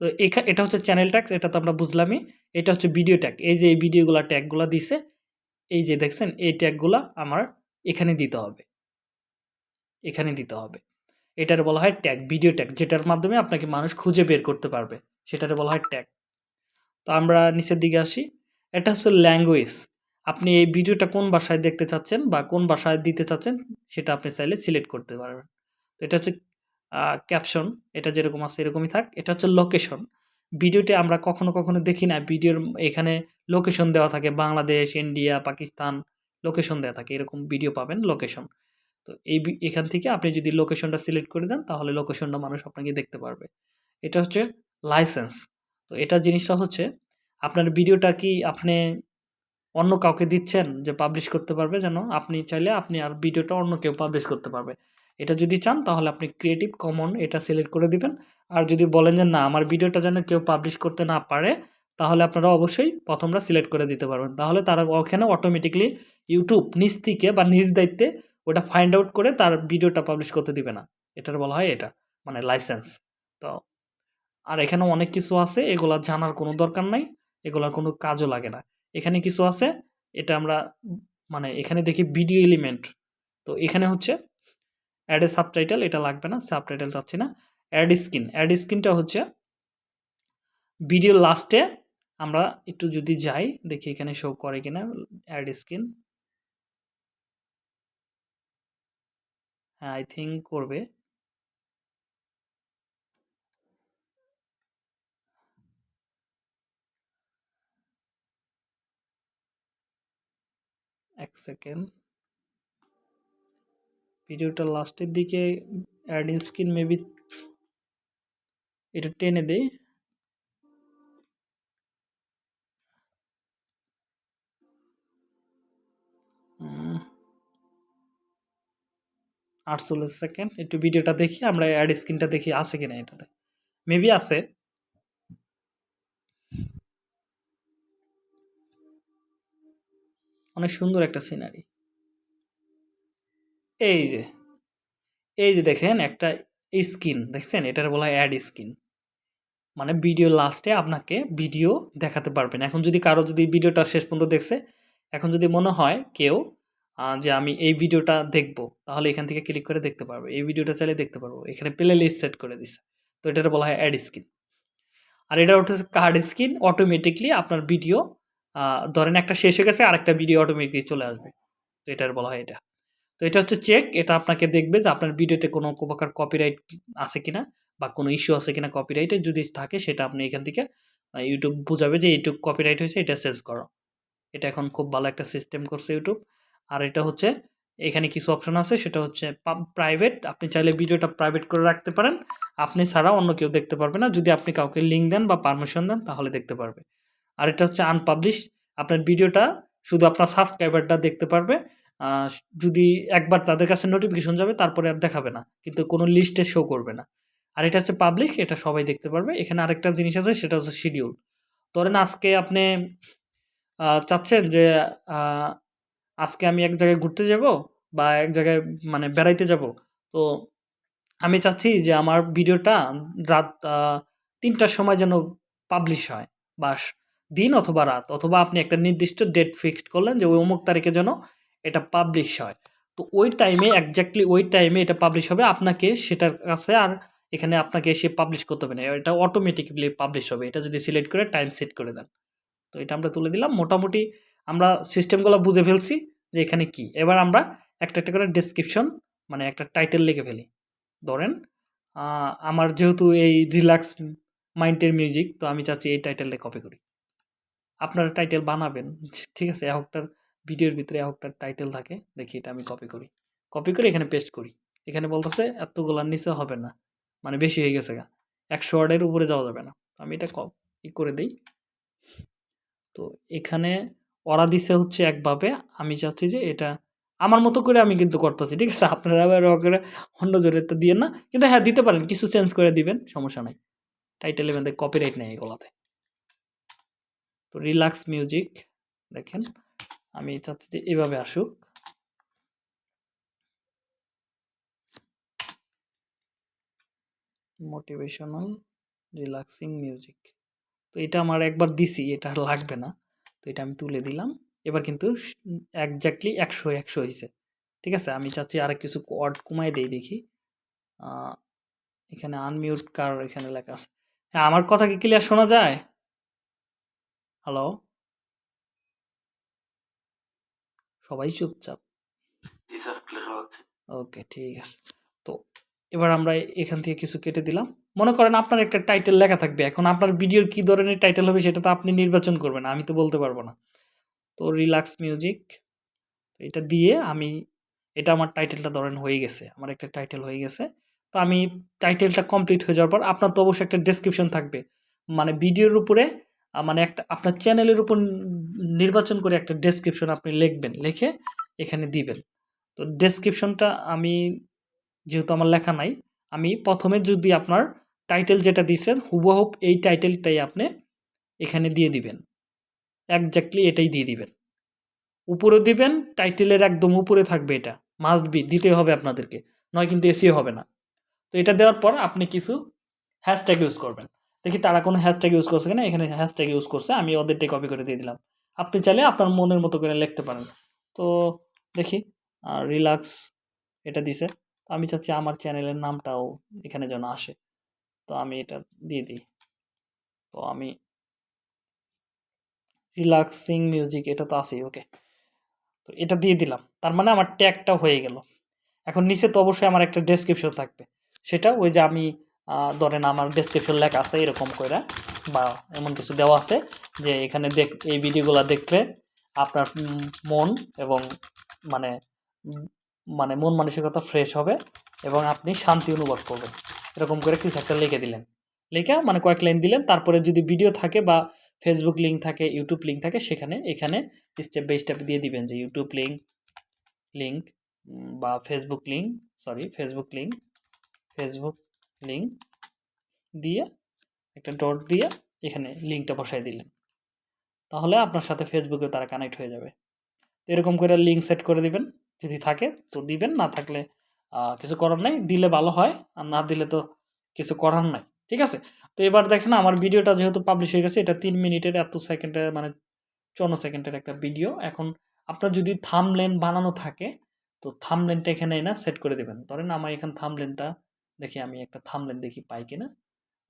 তো এখা, এটা হচ্ছে চ্যানেল ট্যাগ এটা তো আমরা বুঝলামই, এটা হচ্ছে ভিডিও ট্যাগ এই যে এই ভিডিওগুলো ট্যাগগুলো দিছে, এই যে দেখছেন, এই ট্যাগগুলো আমার এখানে দিতে হবে। এখানে দিতে হবে। এটার বলা হয় ট্যাগ ভিডিও ট্যাগ যেটার মাধ্যমে আপনাকে মানুষ খুঁজে বের করতে পারবে, সেটার বলা হয় ট্যাগ তো আমরা নিচের দিকে আসি। এটা হচ্ছে ল্যাঙ্গুয়েজ আপনি এই ভিডিওটা কোন ভাষায় দেখতে চাচ্ছেন বা কোন ভাষায় দিতে চাচ্ছেন, সেটা আপনি চাইলে সিলেক্ট করতে পারবেন। তো এটা হচ্ছে ক্যাপশন এটা যেরকম আছে এরকমই থাক। এটা হচ্ছে লোকেশন ভিডিওতে আমরা কখনো কখনো দেখি না। ভিডিওর এখানে লোকেশন দেওয়া থাকে। বাংলাদেশ, ইন্ডিয়া, পাকিস্তান লোকেশন দেওয়া থাকে। এরকম ভিডিও পাবেন লোকেশন তো এই এখান থেকে আপনি যদি লোকেশনটা সিলেক্ট করে দেন, তাহলে লোকেশনটা মানুষ আপনাকে দেখতে পারবে। এটা হচ্ছে লাইসেন্স তো এটা জিনিসটা হচ্ছে, আপনার ভিডিওটা কি আপনি অন্য কাউকে দিচ্ছেন যে পাবলিশ করতে পারবে যেন? আপনি চাইলে আপনি আর ভিডিওটা অন্য কেউ পাবলিশ করতে পারবে। এটা যদি চান তাহলে আপনি ক্রিয়েটিভ কমন এটা সিলেক্ট করে দিবেন। আর যদি বলেন যে না, আমার ভিডিওটা যেন কেউ পাবলিশ করতে না পারে, তাহলে আপনারা অবশ্যই প্রথমটা সিলেক্ট করে দিতে পারবেন। তাহলে তারা ওখানে অটোমেটিকলি ইউটিউব নিজ থেকে বা নিজ দায়িত্বে ওটা ফাইন্ড আউট করে তার ভিডিওটা পাবলিশ করতে দিবে না। এটার বলা হয় এটা মানে লাইসেন্স তো আর এখানে অনেক কিছু আছে, এগুলা জানার কোনো দরকার নাই, এগুলার কোনো কাজও লাগে না। এখানে কিছু আছে, এটা আমরা মানে এখানে দেখি ভিডিও এলিমেন্ট তো এখানে হচ্ছে অ্যাড এ সাবটাইটেল এটা লাগবে না সাবটাইটেল চাচ্ছি না অ্যাড স্ক্রিন অ্যাড স্ক্রিনটা হচ্ছে ভিডিও লাস্টে আমরা একটু যদি যাই, দেখি এখানে শো করে কিনা অ্যাড স্ক্রিন হ্যাঁ আই থিঙ্ক করবে। এক সেকেন্ড ভিডিওটা লাস্টের দিকে অ্যাড স্ক্রিন মেবি এটা টেনে দেই। আটচল্লিশ সেকেন্ড একটু ভিডিওটা দেখি, আমরা অ্যাড স্ক্রিনটা দেখি, আছে কিনা এটাতে। মেবি আছে। অনেক সুন্দর একটা সিনারি। এই যে এই যে দেখেন একটা স্কিন, দেখছেন? এটার বলা হয় অ্যাড স্কিন। মানে ভিডিও লাস্টে আপনাকে ভিডিও দেখাতে পারবেন। এখন যদি কারও যদি ভিডিওটা শেষ পর্যন্ত দেখছে, এখন যদি মনে হয় কেউ যে আমি এই ভিডিওটা দেখব, তাহলে এখান থেকে ক্লিক করে দেখতে পারবে। এই ভিডিওটা চাইলে দেখতে পারব। এখানে প্লে লিস্ট সেট করে দিছে। তো এটার বলা হয় অ্যাড স্ক্রিন আর এটা হচ্ছে কার্ড স্ক্রিন অটোমেটিকলি আপনার ভিডিও ধরেন একটা শেষ হয়ে গেছে, আরেকটা ভিডিও অটোমেটিকলি চলে আসবে। তো এটার বলা হয় এটা। তো এটা হচ্ছে চেক এটা আপনাকে দেখবে যে আপনার ভিডিওতে কোনো প্রকার কপিরাইট আছে কিনা বা কোনো ইস্যু আছে কিনা কপিরাইটে যদি থাকে, সেটা আপনি এখান থেকে ইউটিউব বোঝাবে যে ইউটিউব কপিরাইট হয়েছে, এটা চেঞ্জ করো। এটা এখন খুব ভালো একটা সিস্টেম করছে ইউটিউব আর এটা হচ্ছে, এখানে কিছু অপশন আছে, সেটা হচ্ছে প্রাইভেট আপনি চাইলে ভিডিওটা প্রাইভেট করে রাখতে পারেন। আপনি ছাড়া অন্য কেউ দেখতে পারবে না। যদি আপনি কাউকে লিঙ্ক দেন বা পারমিশন দেন, তাহলে দেখতে পারবে। আর এটা হচ্ছে আনপাবলিশ আপনার ভিডিওটা শুধু আপনার সাবস্ক্রাইবারটা দেখতে পারবে। যদি একবার তাদের কাছে নোটিফিকেশন যাবে, তারপরে আর দেখাবে না। কিন্তু কোনো লিস্টে শো করবে না। আর এটা হচ্ছে পাবলিক এটা সবাই দেখতে পারবে। এখানে আরেকটা জিনিস আছে, সেটা হচ্ছে শিডিউল ধরেন আজকে আপনি চাচ্ছেন যে আজকে আমি এক জায়গায় ঘুরতে যাব বা এক জায়গায় মানে বেড়াইতে যাব। তো আমি চাচ্ছি যে আমার ভিডিওটা রাত তিনটার সময় যেন পাবলিশ হয়। বা দিন অথবা রাত, অথবা আপনি একটা নির্দিষ্ট ডেট ফিক্সড করলেন যে ওই অমুক তারিখে যেন এটা পাবলিশ হয়। তো ওই টাইমে একজাক্টলি ওই টাইমে এটা পাবলিশ হবে, আপনাকে সেটার কাছে আর এখানে আপনাকে এসে পাবলিশ করতে হবে না। এটা অটোমেটিকলি পাবলিশ হবে। এটা যদি সিলেক্ট করে টাইম সেট করে দেন। তো এটা আমরা তুলে দিলাম। মোটামুটি আমরা সিস্টেমগুলো বুঝে ফেলছি যে এখানে কি। এবার আমরা একটা একটা করে ডেসক্রিপশন মানে একটা টাইটেল লিখে ফেলি। ধরেন আমার যেহেতু এই রিল্যাক্স মাইন্ডের মিউজিক তো আমি চাচ্ছি এই টাইটেলটা কপি করি। আপনারা টাইটেল বানাবেন। ঠিক আছে একটার ভিডিওর ভিতরে একটার টাইটেল থাকে। দেখি এটা আমি কপি করি। কপি করে এখানে পেস্ট করি। এখানে বলতেছে এতগুলার নিচে হবে না। মানে বেশি হয়ে গেছে গা। একশো ওয়ার্ডের উপরে যাওয়া যাবে না। আমি এটা কপি করে দিই। তো এখানে ওরা দিছে হচ্ছে একভাবে। আমি চাচ্ছি যে এটা আমার মতো করে আমি কিন্তু করতেছি, ঠিক আছে? আপনারা আবার ও করে অন্য জোরে তো দিয়ে না। কিন্তু হ্যাঁ দিতে পারেন। কিছু চেঞ্জ করে দিবেন, সমস্যা নাই। টাইটেল মধ্যে কপিরাইট নেই এগুলাতে। তো রিল্যাক্স মিউজিক, দেখেন। আমি চাচ্ছি এভাবে আসুক। Motivational relaxing music. তো এটা আমার একবার দিছি, এটা আর লাগবে না। তো এটা আমি তুলে দিলাম। এবার কিন্তু একজাক্টলি একশো একশো হয়েছে ঠিক আছে? আমি চাচ্ছি আর কিছু কোয়ার্ড কমাই দেই দেখি। এখানে আনমিউট কার এখানে লেখা আছে। হ্যাঁ আমার কথা কি ক্লিয়ার শোনা যায়? হ্যালো সবাই চুপচাপ। জি স্যার ক্লিয়ার যাচ্ছে ওকে ঠিক আছে। তো এবার আমরা এখান থেকে কিছু কেটে দিলাম। মনে করেন আপনার একটা টাইটেল লেখা থাকবে। এখন আপনার ভিডিওর কী ধরনের টাইটেল হবে সেটা তো আপনি নির্বাচন করবেন আমি তো বলতে পারব না। তো রিল্যাক্স মিউজিক এটা দিয়ে আমি এটা আমার টাইটেলটা ধরেন হয়ে গেছে আমার একটা টাইটেল হয়ে গেছে। তো আমি টাইটেলটা কমপ্লিট হয়ে যাওয়ার পর আপনার তো অবশ্যই একটা ডেসক্রিপশন থাকবে। মানে ভিডিওর উপরে মানে একটা, আপনার চ্যানেলের উপর নির্বাচন করে একটা ডেসক্রিপশন আপনি লিখবেন, লিখে এখানে দিবেন। তো ডেসক্রিপশনটা আমি, যেহেতু আমার লেখা নাই, আমি প্রথমে যদি আপনার টাইটেল যেটা দিয়েছেন হুবহুব এই টাইটেলটাই আপনি এখানে দিয়ে দিবেন। একজাক্টলি এটাই দিয়ে দিবেন। উপরে দিবেন টাইটেলের একদম উপরে থাকবে এটা। মাস্ট বি দিতে হবে আপনাদেরকে, নয় কিন্তু এসিও হবে না। তো এটা দেওয়ার পর আপনি কিছু হ্যাশট্যাগ ইউজ করবেন। দেখি তারা কোনো হ্যাশট্যাগ ইউজ করছে কিনা, এখানে হ্যাশট্যাগ ইউজ করছে, আমি ওদেরটাই কপি করে দিয়ে দিলাম। আপনি চাইলে আপনার মনের মতো করে লিখতে পারেন। তো দেখি আর রিল্যাক্স এটা দিছে। আমি চাচ্ছি আমার চ্যানেলের নামটাও এখানে যেন আসে। তো আমি এটা দিয়ে দিই। তো আমি রিল্যাক্সিং মিউজিক এটা তো আছেই ওকে তো এটা দিয়ে দিলাম। তার মানে আমার ট্যাগটা হয়ে গেল। এখন নিচে তো অবশ্যই আমার একটা ডেসক্রিপশন থাকবে। সেটা ওই যে আমি ধরেন আমার ডেসক্রিপশন লেখা আছে এরকম করে বা এমন কিছু দেওয়া আছে যে এখানে দেখ, এই ভিডিওগুলো দেখলে আপনার মন এবং মানে মানে মন মানসিকতা ফ্রেশ হবে এবং আপনি শান্তি অনুভব করবেন। এরকম করে কিছু একটা লিখে দিলেন। লিখে মানে কয়েক লাইন দিলেন, তারপরে যদি ভিডিও থাকে বা ফেসবুক লিঙ্ক থাকে ইউটিউব লিঙ্ক থাকে, সেখানে, এখানে স্টেপ বাই স্টেপ দিয়ে দিবেন যে ইউটিউব লিঙ্ক লিঙ্ক বা Facebook link sorry Facebook link Facebook link দিয়ে একটা ডট দিয়ে এখানে লিঙ্কটা বসাই দিলেন তাহলে আপনার সাথে ফেসবুকে তারা কানেক্ট হয়ে যাবে। তো এরকম করে লিঙ্ক সেট করে দিবেন। যদি থাকে তো দিবেন, না থাকলে কিছু করার নাই। দিলে ভালো হয়, আর না দিলে তো কিছু করার নাই। ঠিক আছে? তো এবার দেখেন আমার ভিডিওটা যেহেতু পাবলিশ হয়ে গেছে, এটা তিন মিনিটের, এত সেকেন্ডে মানে চুয়ান্ন সেকেন্ডের একটা ভিডিও এখন আপনার যদি থামলেন বানানো থাকে, তো থামলেনটা এখানে এনে সেট করে দেবেন। ধরেন আমার এখানে থামলেনটা দেখি আমি একটা থামলেন দেখি পাই কিনা।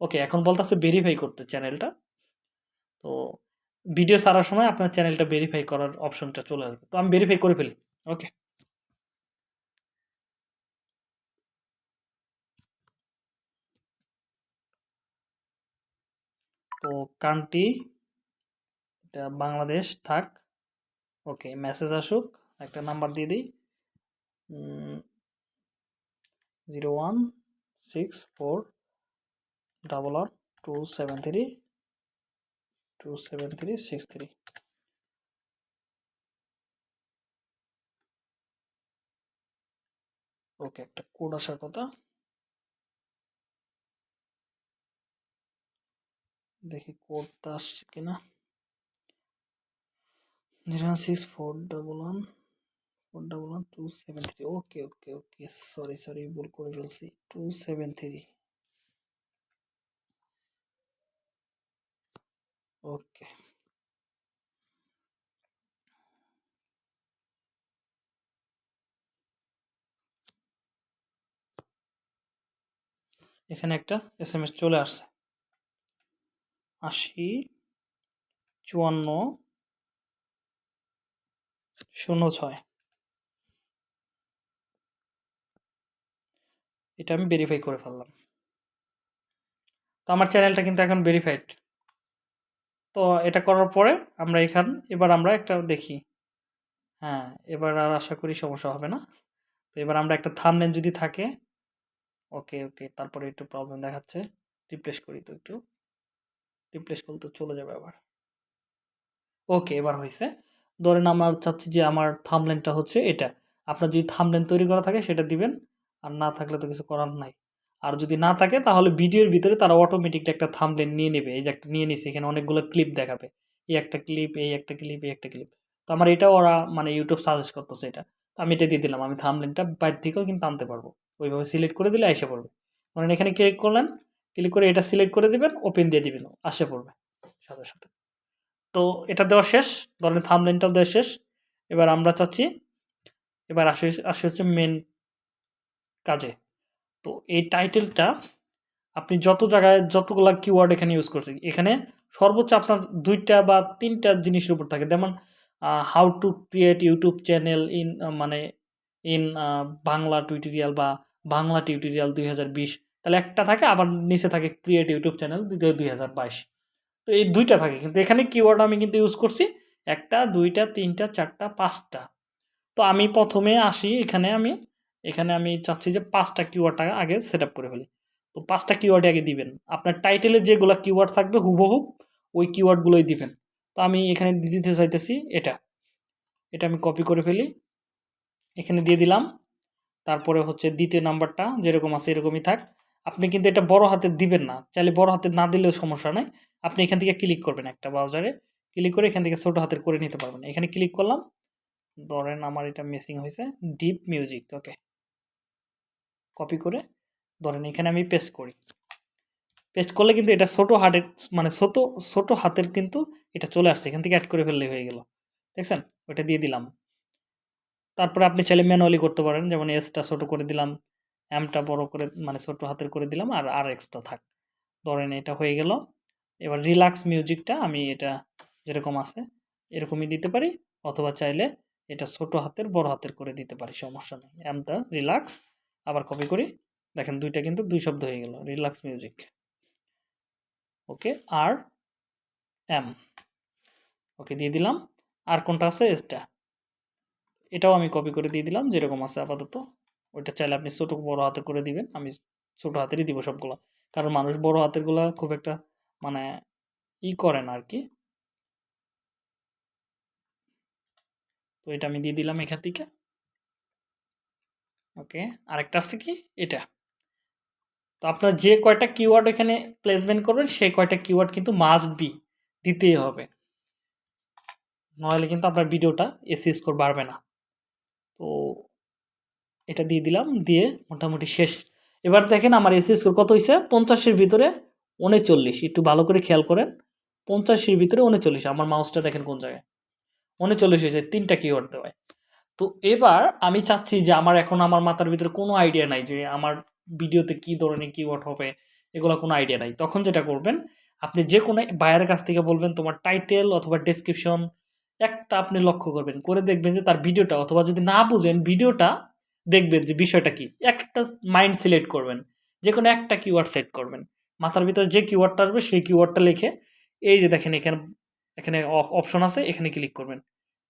ওকে এখন বলতেছে ভেরিফাই করতে চ্যানেলটা তো ভিডিও ছাড়ার সময় আপনার চ্যানেলটা ভেরিফাই করার অপশনটা চলে আসবে। তো আমি ভেরিফাই করে ফেলি। ওকে তো কান্ট্রি এটা বাংলাদেশ, থাক। ওকে মেসেজ আসুক, একটা নাম্বার দিয়ে দিই। Zero one six four double one two seven three two seven three six three okay একটা কোড আসার কথা। দেখি কোডটা আসছে কিনা। Zero six four double one double one two seven three okay okay okay sorry sorry ভুল করে ফেলছি। টু সেভেন থ্রি ওকে এখানে একটা এস এম এস চলে আসছে। আশি, চুয়ান্ন, শূন্য, ছয়। এটা আমি ভেরিফাই করে ফেললাম। তো আমার চ্যানেলটা কিন্তু এখন ভেরিফাইড তো এটা করার পরে আমরা এখান, এবার আমরা একটা দেখি। হ্যাঁ এবার আর আশা করি সমস্যা হবে না। তো এবার আমরা একটা থামনেল যদি থাকে ওকে ওকে তারপরে একটু প্রবলেম দেখাচ্ছে। রিপ্লেস করি তো একটু। রিপ্লেস করলে তো চলে যাবে আবার। ওকে এবার হয়েছে। ধরেন আমার চাচ্ছি যে আমার থামলেনটা হচ্ছে এটা। আপনার যদি থামলেন তৈরি করা থাকে, সেটা দিবেন। আর না থাকলে তো কিছু করার নাই। আর যদি না থাকে, তাহলে ভিডিওর ভিতরে তারা অটোমেটিকলি একটা থামলেন নিয়ে নেবে। এই যে একটা নিয়ে নিছে, এখানে অনেকগুলো ক্লিপ দেখাবে। এই একটা ক্লিপ এই একটা ক্লিপ এই একটা ক্লিপ তো আমার এটা ওরা মানে ইউটিউব সাজেস্ট করতেছে এটা। আমি এটা দিয়ে দিলাম। আমি থামলেনটা বাইরে থেকেও কিন্তু আনতে পারব। ওইভাবে সিলেক্ট করে দিলে এসে পড়বে। ধরেন এখানে ক্লিক করলেন ক্লিক করে এটা সিলেক্ট করে দিবেন ওপেন দিয়ে দিবেন, আসে পড়বে সাথে সাথে। তো এটা দেওয়া শেষ। ধরেন থামলেনটাও দেওয়া শেষ। এবার আমরা চাচ্ছি, এবার আসে আসে হচ্ছে মেন কাজে। তো এই টাইটেলটা আপনি যত জায়গায় যতগুলা কিওয়ার্ড এখানে ইউজ করছেন, এখানে সর্বোচ্চ আপনার দুইটা বা তিনটা জিনিসের উপর থাকে। যেমন how to create YouTube channel in মানে ইন বাংলা টিউটোরিয়াল বা বাংলা টিউটোরিয়াল দুই হাজার বিশ। তাহলে একটা থাকে, আবার নিচে থাকে ক্রিয়েট ইউটিউব চ্যানেল দুই বাইশ। তো এই দুইটা থাকে। কিন্তু এখানে কিওয়ার্ড আমি কিন্তু ইউজ করছি একটা, দুইটা, তিনটা, চারটা, পাঁচটা। তো আমি প্রথমে আসি, এখানে আমি এখানে আমি চাচ্ছি যে পাঁচটা কিওয়ার্ডটা আগে সেট করে ফেলি। তো পাঁচটা কিওয়ার্ড আগে দিবেন। আপনার টাইটেলে যেগুলো কিওয়ার্ড থাকবে হুবহু ওই কিওয়ার্ডগুলোই দিবেন। তো আমি এখানে দিতে চাইতেছি এটা। এটা আমি কপি করে ফেলি। এখানে দিয়ে দিলাম। তারপরে হচ্ছে দ্বিতীয় নাম্বারটা যেরকম আছে এরকমই থাক। আপনি কিন্তু এটা বড় হাতের দিবেন না। চাইলে বড় হাতে না দিলেও সমস্যা নাই। আপনি এখান থেকে ক্লিক করবেন একটা ব্রাউজারে ক্লিক করে এখান থেকে ছোটো হাতের করে নিতে পারবেন। এখানে ক্লিক করলাম। ধরেন আমার এটা মিসিং হয়েছে। ডিপ মিউজিক ওকে কপি করে ধরেন এখানে আমি পেস্ট করি। পেস্ট করলে কিন্তু এটা ছোটো হাতের মানে ছোটো ছোটো হাতের কিন্তু এটা চলে আসছে। এখান থেকে অ্যাড করে ফেললে হয়ে গেল। দেখছেন? ওটা দিয়ে দিলাম। তারপরে আপনি চাইলে ম্যানুয়ালি করতে পারেন। যেমন এসটা ছোটো করে দিলাম এমটা বড় করে মানে ছোটো হাতের করে দিলাম আর আর এক্সট্রা থাক। ধরেন এটা হয়ে গেল। এবার রিল্যাক্স মিউজিকটা আমি এটা যেরকম আছে, এরকমই দিতে পারি। অথবা চাইলে এটা ছোট হাতের, বড় হাতের করে দিতে পারি, সমস্যা নেই। এমটা রিল্যাক্স আবার কপি করি। দেখেন দুইটা কিন্তু দুই শব্দ হয়ে গেল রিল্যাক্স মিউজিক ওকে আর এম ওকে দিয়ে দিলাম। আর কোনটা আছে? এসটা এটাও আমি কপি করে দিয়ে দিলাম, যেরকম আছে আপাতত। ওইটা চাইলে আপনি ছোটো বড় হাতে করে দিবেন, আমি ছোটো হাতেরই দিব সবগুলো। কারণ মানুষ বড় হাতেরগুলো খুব একটা মানে ই করে না আর কি তো এটা আমি দিয়ে দিলাম এখান থেকে। ওকে, আরেকটা আছে কি? এটা। তো আপনার যে কয়টা কিওয়ার্ড এখানে প্লেসমেন্ট করবেন, সেই কয়টা কিওয়ার্ড কিন্তু মাস্ট বি দিতেই হবে। নইলে কিন্তু আপনার ভিডিওটা এসি স্কোর বাড়বে না। তো এটা দিয়ে দিলাম, দিয়ে মোটামুটি শেষ। এবার দেখেন আমার এসি স্কোর কত হয়েছে পঞ্চাশের ভিতরে উনচল্লিশ। একটু ভালো করে খেয়াল করেন। পঞ্চাশের ভিতরে উনচল্লিশ। আমার মাউসটা দেখেন কোন জায়গায়। চলে এসেছে তিনটা কিওয়ার্ড দেওয়ায়। তো এবার আমি চাচ্ছি যে আমার এখন আমার মাথার ভিতরে কোনো আইডিয়া নাই যে আমার ভিডিওতে কী ধরনের কিওয়ার্ড হবে, এগুলো কোনো আইডিয়া নাই। তখন যেটা করবেন, আপনি যে কোনো বায়ের কাছ থেকে বলবেন, তোমার টাইটেল অথবা ডেসক্রিপশন একটা আপনি লক্ষ্য করবেন। করে দেখবেন যে তার ভিডিওটা অথবা যদি না বুঝেন, ভিডিওটা দেখবেন যে বিষয়টা কি। একটা মাইন্ড সিলেক্ট করবেন যে কোনো একটা কিওয়ার্ড সেট করবেন। মাথার ভিতরে যে কিওয়ার্ডটা আসবে, সেই কিওয়ার্ডটা লিখে, এই যে দেখেন এখানে এখানে অপশন আছে, এখানে ক্লিক করবেন।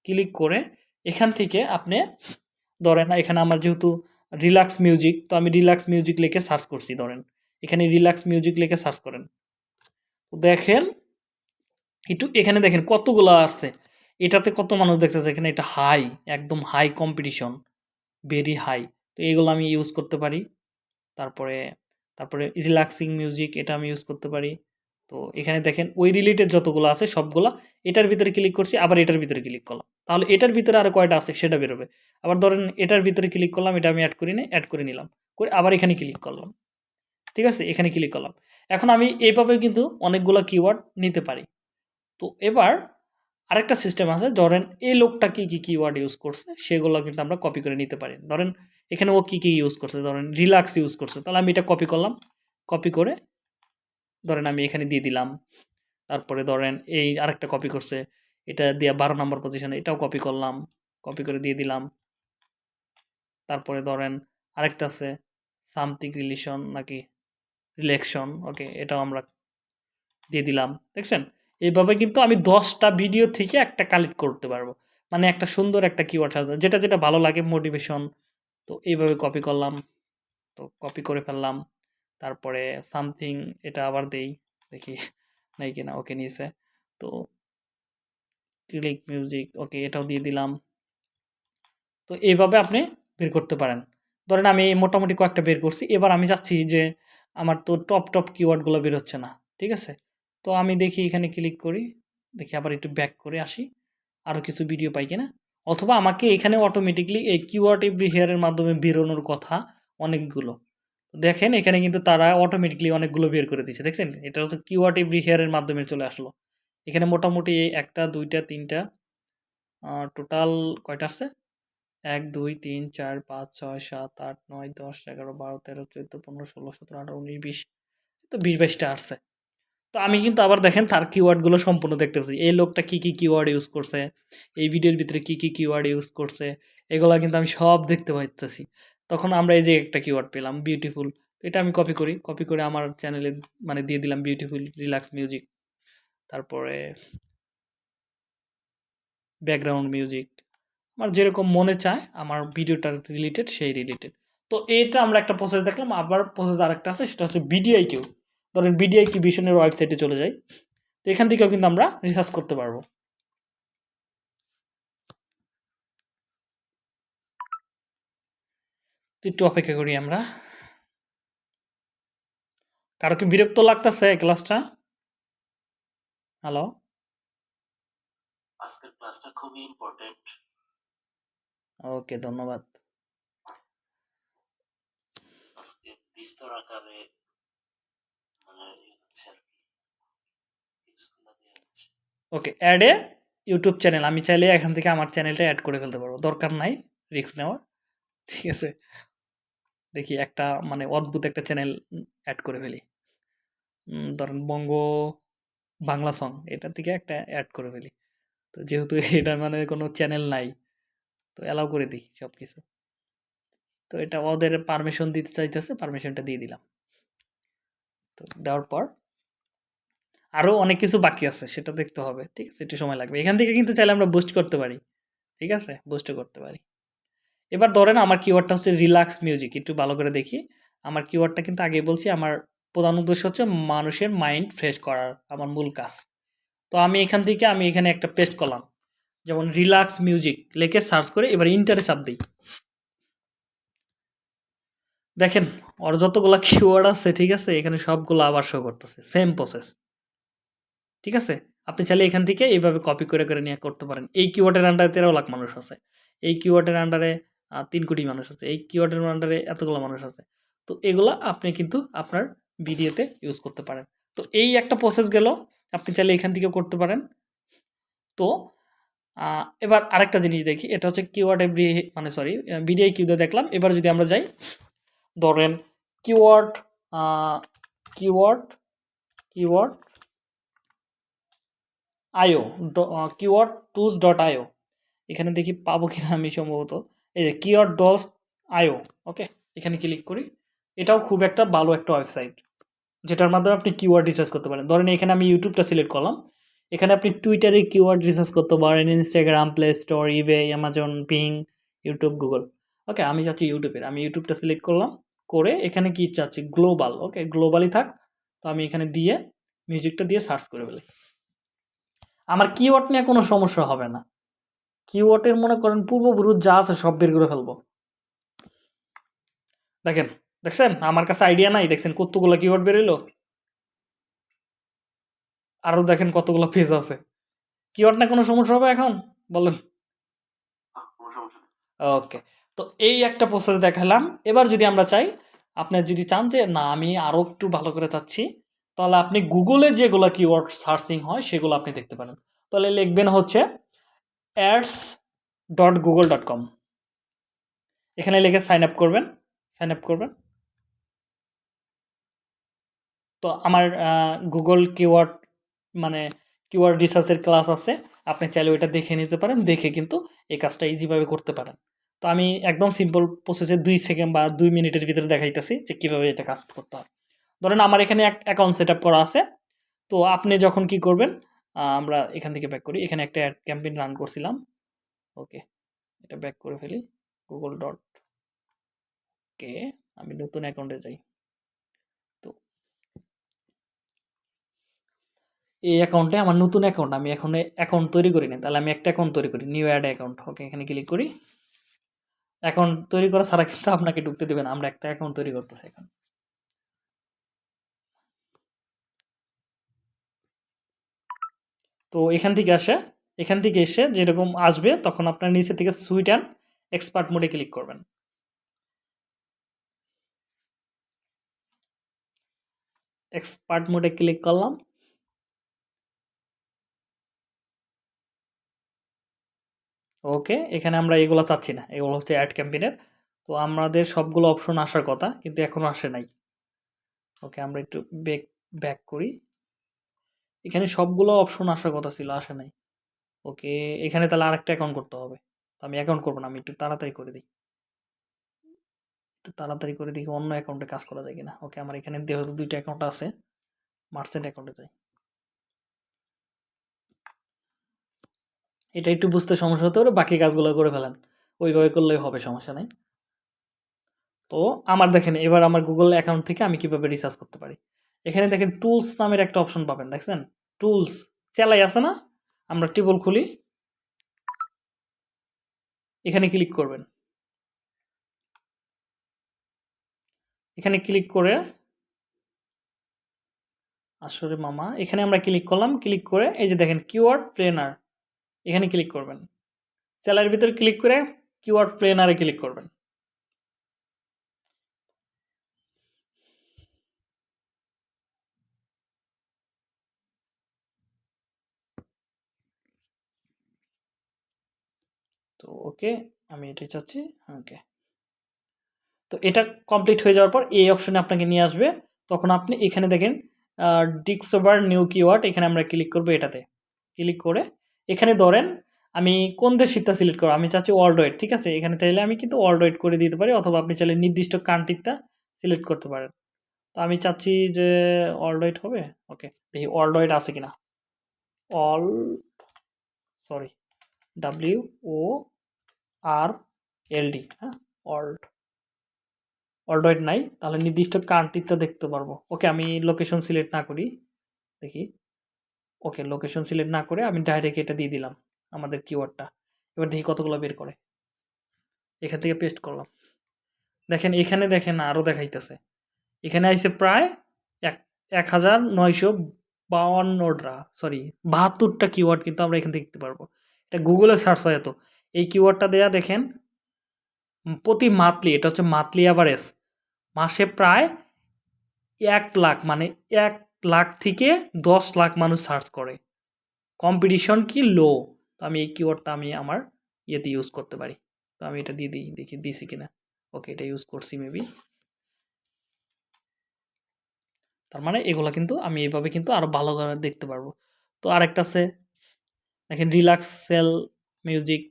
ক্লিক করে এখান থেকে আপনি, ধরেন, এখানে আমার যেহেতু রিল্যাক্স মিউজিক, তো আমি রিল্যাক্স মিউজিক লিখে সার্চ করছি, ধরেন। এখানে রিল্যাক্স মিউজিক লিখে সার্চ করেন। দেখেন, একটু এখানে দেখেন কতগুলো আসছে এটাতে কত মানুষ দেখতেছে? এখানে এটা হাই একদম হাই কম্পিটিশন ভেরি হাই তো এইগুলো আমি ইউজ করতে পারি। তারপরে তারপরে রিল্যাক্সিং মিউজিক এটা আমি ইউজ করতে পারি। তো এখানে দেখেন, ওই রিলেটেড যতগুলো আছে সবগুলা এটার ভিতরে ক্লিক করছি, আবার এটার ভিতরে ক্লিক করলাম। তাহলে এটার ভিতরে আরও কয়টা আছে সেটা বেরোবে। আবার ধরেন এটার ভিতরে ক্লিক করলাম, এটা আমি অ্যাড করি না অ্যাড করে নিলাম। করে আবার এখানে ক্লিক করলাম। ঠিক আছে? এখানে ক্লিক করলাম। এখন আমি এইভাবে কিন্তু অনেকগুলো কিওয়ার্ড নিতে পারি। তো এবার আরেকটা সিস্টেম আছে, ধরেন এই লোকটা কী কী কিওয়ার্ড ইউজ করছে, সেগুলো কিন্তু আমরা কপি করে নিতে পারি। ধরেন এখানে ও কী কী ইউজ করছে, ধরেন রিল্যাক্স ইউজ করছে, তাহলে আমি এটা কপি করলাম। কপি করে ধরেন আমি এখানে দিয়ে দিলাম। তারপরে ধরেন এই আরেকটা কপি করছে। এটা দিয়ে বারো নম্বর পজিশনে এটাও কপি করলাম। কপি করে দিয়ে দিলাম। তারপরে ধরেন আরেকটা আছে সামথিং রিলেশন নাকি রিলেকশন ওকে এটাও আমরা দিয়ে দিলাম। দেখছেন? এইভাবে কিন্তু আমি দশটা ভিডিও থেকে একটা কালেক্ট করতে পারব। মানে একটা সুন্দর একটা কিওয়ার্ড সাজা যেটা যেটা ভালো লাগে মোটিভেশন তো এইভাবে কপি করলাম। তো কপি করে ফেললাম। তারপরে সামথিং এটা আবার দেই, দেখি নাই কিনা, ওকে নিয়েছে। তো ক্লিক, মিউজিক, ওকে এটাও দিয়ে দিলাম। তো এইভাবে আপনি বের করতে পারেন। ধরেন আমি মোটামুটি কয়েকটা বের করছি, এবার আমি চাচ্ছি যে আমার তো টপ টপ কিওয়ার্ডগুলো বের হচ্ছে না, ঠিক আছে? তো আমি দেখি এখানে ক্লিক করি, দেখি আবার একটু ব্যাক করে আসি, আরও কিছু ভিডিও পাই কিনা। অথবা আমাকে এখানে অটোমেটিকলি এই কিওয়ার্ড এভরি হেয়ারের মাধ্যমে বেরোনোর কথা অনেকগুলো। দেখেন, এখানে কিন্তু তারা অটোমেটিকলি অনেকগুলো বের করে দিচ্ছে দেখছেন? এটা হচ্ছে কিওয়ার্ড এভরি হেয়ারের মাধ্যমে চলে আসলো। এখানে মোটামুটি একটা, দুইটা, তিনটা টোটাল কয়টা আসছে? এক, দুই, তিন, চার, পাঁচ, ছয়, সাত, আট, নয়, দশ, এগারো, বারো, তেরো, চোদ্দ, পনেরো, ষোলো, সতেরো, আঠারো, উনিশ, বিশ তো বিশ, বাইশটা আসছে। তো আমি কিন্তু আবার দেখেন, তার কিওয়ার্ডগুলো সম্পূর্ণ দেখতে পাচ্ছি। এই লোকটা কী কী কিওয়ার্ড ইউজ করছে? এই ভিডিওর ভিতরে কী কী কিওয়ার্ড ইউজ করছে? এগুলো কিন্তু আমি সব দেখতে পাইতেছি। তখন আমরা এই যে একটা কিওয়ার্ড পেলাম বিউটিফুল এটা আমি কপি করি। কপি করে আমার চ্যানেলে মানে দিয়ে দিলাম বিউটিফুল রিল্যাক্স মিউজিক তারপরে ব্যাকগ্রাউন্ড মিউজিক আমার যেরকম মনে চায়, আমার ভিডিওটার রিলেটেড সেই রিলেটেড তো এটা আমরা একটা প্রসেস দেখলাম, আবার প্রসেস আরেকটা আছে, সেটা হচ্ছে বিডিআই কিউ ধরেন বিডিআই কিউ ভিশনের ওয়েবসাইটে চলে যাই, তো এখান থেকেও কিন্তু আমরা রিসার্চ করতে পারব। একটু অপেক্ষা করি আমরা। কারও কি বিরক্ত লাগতেছে ক্লাসটা? হ্যালো আজকের ক্লাসটা খুবই ইম্পর্টেন্ট ওকে ধন্যবাদ। আজকে বিস্তর আকারে মানে ইয়ে okay add a YouTube channel আমি চাইলে এখান থেকে আমার চ্যানেলটা অ্যাড করে ফেলতে পারব। দরকার নাই রিস্ক নেওয়ার। ঠিক আছে। দেখি একটা মানে অদ্ভুত একটা চ্যানেল অ্যাড করে ফেলি। ধরেন বঙ্গ বাংলা সং এটা থেকে একটা অ্যাড করে ফেলি। তো যেহেতু *laughs* এটা মানে কোনো চ্যানেল নাই, তো অ্যালাউ করে দিই সব কিছু তো এটা ওদের পারমিশন দিতে চাইতেছে পারমিশনটা দিয়ে দিলাম। তো দেওয়ার পর আরও অনেক কিছু বাকি আছে, সেটা দেখতে হবে, ঠিক আছে? একটু সময় লাগবে। এখান থেকে কিন্তু চাইলে আমরা বুস্ট করতে পারি, ঠিক আছে? বুস্টও করতে পারি। এবার ধরেন আমার কিওয়ার্ডটা হচ্ছে রিল্যাক্স মিউজিক একটু ভালো করে দেখি। আমার কিওয়ার্ডটা কিন্তু আগে বলছি, আমার প্রধান উদ্দেশ্য হচ্ছে মানুষের মাইন্ড ফ্রেশ করার, আমার মূল কাজ। তো আমি এখান থেকে আমি এখানে একটা পেস্ট করলাম। যেমন রিল্যাক্স মিউজিক লিখে সার্চ করে এবার ইন্টারে চাপ দিই। দেখেন, ওর যতগুলো কিওয়ার্ড আছে, ঠিক আছে, এখানে সবগুলো আবার শো করতেছে সেম প্রসেস ঠিক আছে? আপনি চাইলে এখান থেকে এইভাবে কপি করে করে নিয়ে করতে পারেন। এই কিওয়ার্ডের আন্ডারে তেরো লাখ মানুষ আছে। এই কিওয়ার্ডের আন্ডারে তিন কোটি মানুষ আছে। এই কিওয়ার্ডের আন্ডারে এতগুলো মানুষ আছে। তো এগুলো আপনি কিন্তু আপনার ভিডিওতে ইউজ করতে পারেন। তো এই একটা প্রসেস গেল। আপনি চাইলে এখান থেকে করতে পারেন। তো এবার আরেকটা জিনিস দেখি। এটা হচ্ছে কিওয়ার্ড এভরি মানে সরি বিডিআই কিউতে দেখলাম। এবার যদি আমরা যাই, ধরেন keyword keyword keyword IO keyword tools dot IO এখানে দেখি পাবো কিনা আমি সম্ভবত। এই যে কিওয়ার্ড ডলস আইও, ওকে? এখানে ক্লিক করি। এটাও খুব একটা ভালো একটা ওয়েবসাইট যেটার মাধ্যমে আপনি কিওয়ার্ড রিসার্চ করতে পারেন। ধরেন এখানে আমি ইউটিউবটা সিলেক্ট করলাম। এখানে আপনি টুইটারে কিওয়ার্ড রিসার্চ করতে পারেন Instagram Play Store eBay Amazon Bing YouTube Google okay? আমি চাচ্ছি ইউটিউবের আমি ইউটিউবটা সিলেক্ট করলাম, করে এখানে কি চাচ্ছি গ্লোবাল ওকে? গ্লোবালি থাক। তো আমি এখানে দিয়ে মিউজিকটা দিয়ে সার্চ করে ফেলি। আমার কিওয়ার্ড নিয়ে কোনো সমস্যা হবে না। কিওয়ার্ডের মনে করেন পূর্বপুরুষ যা আছে সব বের করে ফেলব। দেখেন দেখছেন? আমার কাছে আইডিয়া নাই। দেখছেন কতগুলো কিওয়ার্ড বেরোলো? আরও দেখেন কতগুলো পেজ আছে। কিওয়ার্ড না কোনো সমস্যা হবে এখন? বলেন। ওকে তো এই একটা প্রসেস দেখালাম। এবার যদি আমরা চাই আপনি যদি চান যে না আমি আরও একটু ভালো করে চাচ্ছি তাহলে আপনি গুগলে যেগুলো কিওয়ার্ড সার্চিং হয় সেগুলো আপনি দেখতে পারেন। তাহলে লিখবেন হচ্ছে ads dot Google dot com এখানে লিখে সাইন আপ করবেন সাইন আপ করবেন। তো আমার গুগল কিওয়ার্ড মানে কিওয়ার্ড রিসার্চের ক্লাস আছে, আপনি চাইলে ওইটা দেখে নিতে পারেন, দেখে কিন্তু এই কাজটা ইজিভাবে করতে পারেন। তো আমি একদম সিম্পল প্রসেসে দুই সেকেন্ড বা দুই মিনিটের ভিতরে দেখাইতেছি যে কীভাবে এটা কাজ করতে হয়। ধরেন আমার এখানে এক অ্যাকাউন্ট সেট করা আছে। তো আপনি যখন কি করবেন আমরা এখান থেকে ব্যাক করি। এখানে একটা অ্যাড ক্যাম্পেইন রান করছিলাম। ওকে এটা ব্যাক করে ফেলি। গুগল ডট কে আমি নতুন অ্যাকাউন্টে যাই। তো এই অ্যাকাউন্টে আমার নতুন অ্যাকাউন্ট আমি এখন অ্যাকাউন্ট তৈরি করি না তাহলে আমি একটা অ্যাকাউন্ট তৈরি করি নিউ অ্যাড অ্যাকাউন্ট ওকে এখানে ক্লিক করি। অ্যাকাউন্ট তৈরি করা ছাড়া কিন্তু আপনাকে ঢুকতে দেবে না। আমরা একটা অ্যাকাউন্ট তৈরি করতেছি এখন। তো এখান থেকে আসে, এখান থেকে এসে যেরকম আসবে তখন আপনার নিচে থেকে সুইট অ্যান্ড এক্সপার্ট মোডে ক্লিক করবেন। এক্সপার্ট মোডে ক্লিক করলাম। ওকে, এখানে আমরা এগুলো চাচ্ছি না, এগুলো হচ্ছে অ্যাড ক্যাম্পেইনের। তো আমাদের সবগুলো অপশন আসার কথা, কিন্তু এখনও আসে নাই। ওকে, আমরা একটু ব্যাক ব্যাক করি। এখানে সবগুলো অপশন আসার কথা ছিল, আসে নাই। ওকে, এখানে তাহলে আরেকটা অ্যাকাউন্ট করতে হবে। তো আমি অ্যাকাউন্ট করব না, আমি একটু তাড়াতাড়ি করে দিই। একটু তাড়াতাড়ি করে দেখি অন্য অ্যাকাউন্টে কাজ করা যায় কিনা। ওকে, আমার এখানে যেহেতু দুইটা অ্যাকাউন্ট আছে মার্সেন্ট অ্যাকাউন্টে যাই। এটা একটু বুঝতে সমস্যা হতে পারে, বাকি কাজগুলো করে ফেলেন। ওইভাবে করলেই হবে, সমস্যা নেই। তো আমার দেখেন, এবার আমার গুগল অ্যাকাউন্ট থেকে আমি কীভাবে রিসার্চ করতে পারি? এখানে দেখেন টুলস নামের একটা অপশন পাবেন, দেখছেন? টুলস চেলাই আছে না, আমরা টেবল খুলি। এখানে ক্লিক করবেন। এখানে ক্লিক করে আসলে মামা, এখানে আমরা ক্লিক করলাম ক্লিক করে এই যে দেখেন কিওয়ার্ড প্লেনার এখানে ক্লিক করবেন। সেলার ভিতরে ক্লিক করে কিওয়ার্ড প্লেনারে ক্লিক করবেন। তো ওকে, আমি এটাই চাচ্ছি, ওকে। তো এটা কমপ্লিট হয়ে যাওয়ার পর এই অপশনে আপনাকে নিয়ে আসবে। তখন আপনি এখানে দেখেন ডিক্সোভার নিউ কিওয়ার্ড এখানে আমরা ক্লিক করব এটাতে। ক্লিক করে এখানে ধরেন, আমি কোন দেশিকটা সিলেক্ট করব? আমি চাচ্ছি ওয়ার্ল্ড ওয়েড ঠিক আছে? এখানে চাইলে আমি কিন্তু ওয়ার্ল্ড ওয়েড করে দিতে পারি, অথবা আপনি চাইলে নির্দিষ্ট কান্ট্রিটা সিলেক্ট করতে পারেন। তো আমি চাচ্ছি যে ওয়ার্ল্ড ওয়েড হবে? ওকে, দেখি ওয়ার্ল্ড ওয়েড আছে কিনা। All sorry W O R L D হ্যাঁ? ওয়ার্ল্ড ওয়ার্ল্ড নাই, তাহলে নির্দিষ্ট কান্ট্রিটা দেখতে পারব। ওকে আমি লোকেশন সিলেক্ট না করি, দেখি। ওকে লোকেশন সিলেক্ট না করে আমি ডাইরেক্ট এটা দিয়ে দিলাম, আমাদের কিওয়ার্ডটা এবার দেখি কতগুলো বের করে। এখান থেকে পেস্ট করলাম। দেখেন, এখানে দেখেন আরও দেখাইতেছে। এখানে আইছে প্রায় এক এক হাজার নয়শো বাউান্নটা সরি বাহাত্তরটা কিওয়ার্ড কিন্তু আমরা এখান থেকে দেখতে পারব। এটা গুগলে সার্চ হয় এত। এই কিওয়ার্ডটা দেয়া দেখেন। প্রতি মান্থলি এটা হচ্ছে মান্থলি অ্যাভারেজ মাসে প্রায় এক লাখ মানে এক লাখ থেকে দশ লাখ মানুষ সার্চ করে। কম্পিটিশন কি লো তো আমি এই কিওয়ার্ডটা আমি আমার ইয়েতে ইউজ করতে পারি। তো আমি এটা দিয়ে দিই, দেখি দিছি কিনা। ওকে এটা ইউজ করছি মেবি তার মানে এগুলো কিন্তু আমি এইভাবে কিন্তু আরও ভালো করে দেখতে পারব। তো আরেকটা আছে, দেখেন রিল্যাক্স সেল মিউজিক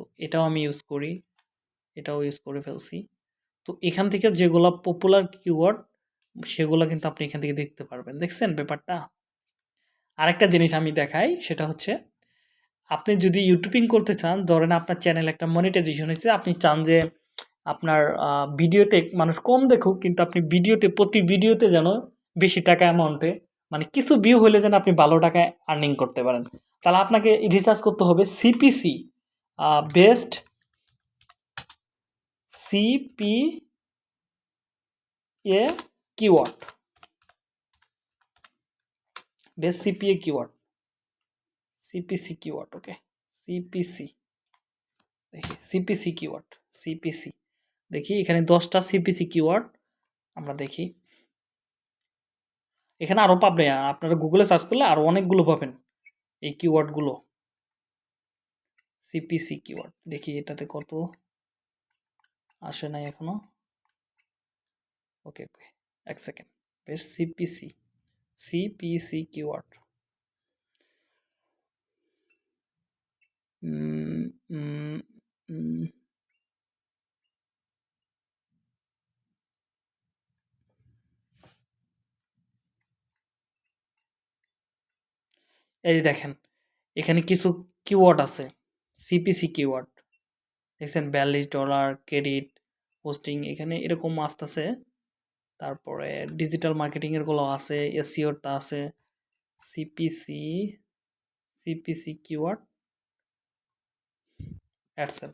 তো এটাও আমি ইউজ করি, এটাও ইউজ করে ফেলছি। তো এখান থেকে যেগুলা পপুলার কিওয়ার্ড সেগুলো কিন্তু আপনি এখান থেকে দেখতে পারবেন। দেখছেন ব্যাপারটা? আরেকটা জিনিস আমি দেখাই, সেটা হচ্ছে, আপনি যদি ইউটিউবিং করতে চান, ধরেন আপনার চ্যানেল একটা মনিটাইজেশন হয়েছে, আপনি চান যে আপনার ভিডিওতে মানুষ কম দেখুক, কিন্তু আপনি ভিডিওতে প্রতি ভিডিওতে যেন বেশি টাকা অ্যামাউন্টে মানে কিছু ভিউ হলে যেন আপনি ভালো টাকায় আর্নিং করতে পারেন। তাহলে আপনাকে রিসার্চ করতে হবে CPC best CPA keyword best CPA keyword CPC keyword okay CPC দেখি সিপিসি কিওয়ার্ড সিপিসি দেখি, এখানে দশটা সিপিসি কিওয়ার্ড আমরা দেখি। এখানে আরও পাবেন, আপনারা গুগলে সার্চ করলে আরও অনেকগুলো পাবেন এই কিওয়ার্ডগুলো সিপিসি কিওয়ার্ড দেখি এটাতে কত আসে নাই এখনও। ওকে ওকে এক সেকেন্ড বেশ সিপিসি সিপিসি কিওয়ার্ড এই দেখেন, এখানে কিছু কিওয়ার্ড আছে। সিপিসি কিওয়ার্ড দেখছেন? বিয়াল্লিশ ডলার ক্রেডিট হোস্টিং এখানে এরকম আসতেছে। তারপরে ডিজিটাল মার্কেটিংয়েরগুলো আছে এসিওরটা আছে সিপিসি সিপিসি কিওয়ার্ড অ্যাডসেল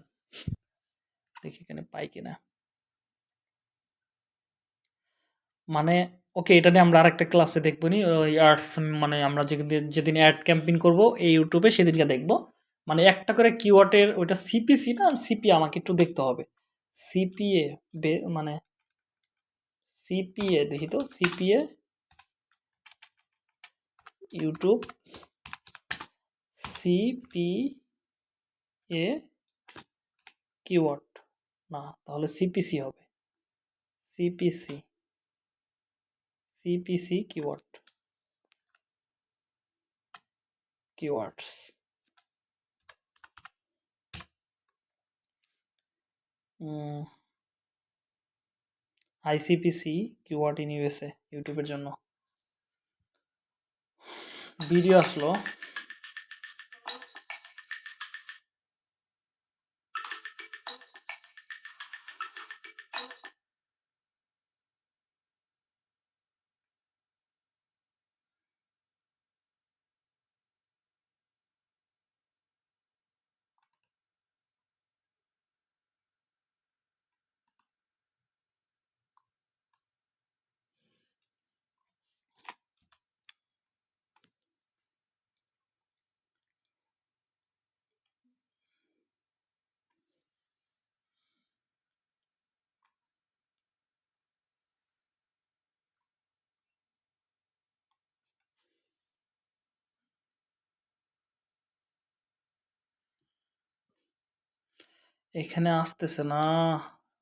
দেখি এখানে পাই কিনা। মানে ওকে এটা নিয়ে আমরা আরেকটা ক্লাসে দেখব নি, ওই আর্টস মানে আমরা যেদিন যেদিন অ্যাড ক্যাম্পেইন করব, এই ইউটিউবে সেদিনকে দেখব। মানে একটা করে কিওয়ার্ডের ওইটা সিপিসি না সিপি আমাকে একটু দেখতে হবে। সিপিএ মানে সিপিএ দেখি তো সিপিএ ইউটিউব সিপিএ কিওয়ার্ড না, তাহলে সিপিসি হবে। CPC CPC keyword keywords ICPC keyword in USA ইউটিউবের জন্য। ভিডিও আসলো। এখানে আসতেছে না।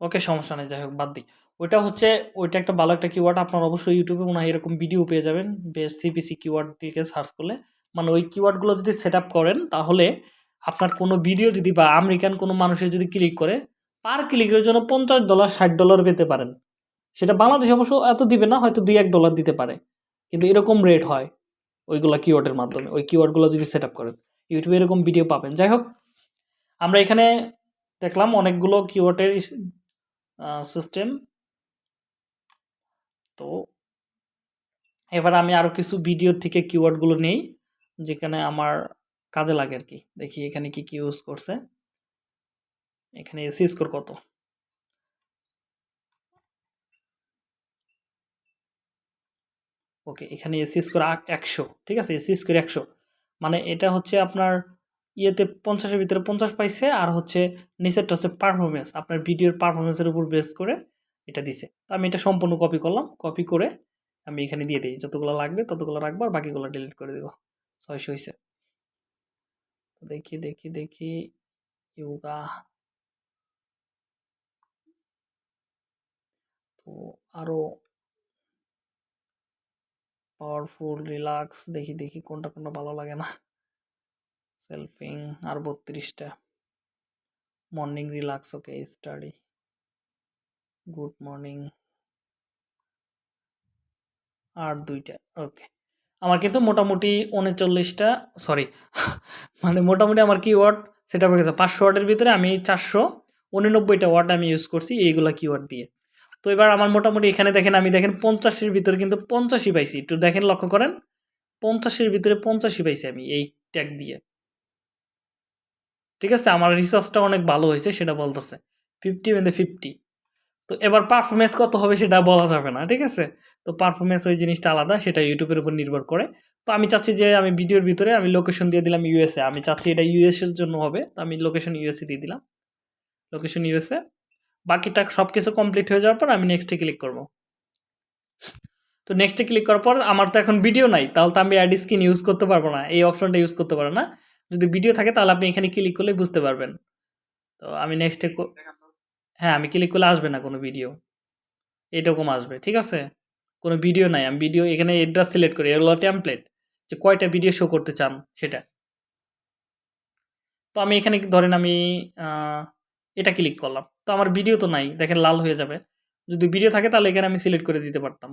ওকে, সমস্যা নেই যাই হোক বাদ দিই। ওইটা হচ্ছে, ওইটা একটা ভালো একটা কিওয়ার্ড আপনার অবশ্যই ইউটিউবে মনে হয় এরকম ভিডিও পেয়ে যাবেন, বেশ সিপিসি কিওয়ার্ড দিকে সার্চ করলে। মানে ওই কিওয়ার্ডগুলো যদি সেট করেন, তাহলে আপনার কোনো ভিডিও যদি বা আমেরিকান কোনো মানুষের যদি ক্লিক করে পার ক্লিকের জন্য পঞ্চাশ ডলার ষাট ডলার পেতে পারেন। সেটা বাংলাদেশ অবশ্য এত দিবে না, হয়তো দুই এক ডলার দিতে পারে। কিন্তু এরকম রেট হয় ওইগুলো কিওয়ার্ডের মাধ্যমে। ওই কিওয়ার্ডগুলো যদি সেট করেন ইউটিউবে এরকম ভিডিও পাবেন। যাই হোক আমরা এখানে দেখলাম অনেকগুলো কিওয়ার্ডের সিস্টেম তো এবার আমি আরও কিছু ভিডিও থেকে কিওয়ার্ডগুলো নেই, যেখানে আমার কাজে লাগে আর কি দেখি এখানে কি কি ইউজ করছে। এখানে এসি স্কোর কত? ওকে এখানে এসি স্কোর একশো। ঠিক আছে এসি স্কোর একশো। মানে এটা হচ্ছে আপনার ইয়েতে পঞ্চাশের ভিতরে পঞ্চাশ পাইছে আর হচ্ছে নিচেরটা হচ্ছে পারফরমেন্স আপনার ভিডিওর পারফরমেন্সের উপর বেস করে এটা দিছে। তো আমি এটা সম্পূর্ণ কপি করলাম। কপি করে আমি এখানে দিয়ে দিই। যতগুলো লাগবে ততগুলো রাখব আর বাকিগুলো ডিলিট করে দেবো। ছয়শো হয়েছে দেখি দেখি দেখি। ইয়োগা। তো আরও পাওয়ারফুল রিল্যাক্স দেখি দেখি কোনটা কোনটা ভালো লাগে না। সেলফিং আর বত্রিশটা। Morning relax, okay, study. Good morning. আর দুইটা, ওকে। আমার কিন্তু মোটামুটি উনচল্লিশটা, সরি মানে মোটামুটি আমার কিওয়ার্ড সেটা হয়ে গেছে পাঁচশো ওয়ার্ডের ভিতরে আমি চারশো, উননব্বইটা ওয়ার্ড আমি ইউজ করছি এইগুলা কিওয়ার্ড দিয়ে। তো এবার আমার মোটামুটি এখানে দেখেন, আমি দেখেন পঞ্চাশের ভিতরে কিন্তু পঞ্চাশই পাইছি। একটু দেখেন লক্ষ্য করেন, পঞ্চাশের ভিতরে পঞ্চাশই পাইছি আমি এই ট্যাগ দিয়ে। ঠিক আছে? আমার রিসার্চটা অনেক ভালো হয়েছে, সেটা বলতেছে। ফিফটি মেন্দে ফিফটি তো এবার পারফরমেন্স কত হবে সেটা বলা যাবে না, ঠিক আছে? তো পারফরমেন্স ওই জিনিসটা আলাদা, সেটা ইউটিউবের উপর নির্ভর করে। তো আমি চাচ্ছি যে আমি ভিডিওর ভিতরে আমি লোকেশন দিয়ে দিলাম ইউএসএ আমি চাচ্ছি এটা ইউএসএর জন্য হবে, তো আমি লোকেশন ইউএসএ দিয়ে দিলাম। লোকেশন ইউএসএ বাকিটা সব কিছু কমপ্লিট হয়ে যাওয়ার পর আমি নেক্সটে ক্লিক করব। তো নেক্সটে ক্লিক করার পর আমার তো এখন ভিডিও নাই, তাহলে তো আমি অ্যাড স্ক্রিন ইউজ করতে পারব না, এই অপশনটা ইউজ করতে পারব না। যদি ভিডিও থাকে তাহলে আপনি এখানে ক্লিক করলে বুঝতে পারবেন। তো আমি নেক্সটে হ্যাঁ আমি ক্লিক করলে আসবে না কোনো ভিডিও এরকম আসবে ঠিক আছে? কোনো ভিডিও নাই আমি ভিডিও এখানে এড্রেস সিলেক্ট করি এগুলো টেমপ্লেট যে কয়টা ভিডিও শো করতে চান সেটা। তো আমি এখানে ধরেন আমি এটা ক্লিক করলাম। তো আমার ভিডিও তো নাই দেখেন লাল হয়ে যাবে। যদি ভিডিও থাকে তাহলে এখানে আমি সিলেক্ট করে দিতে পারতাম।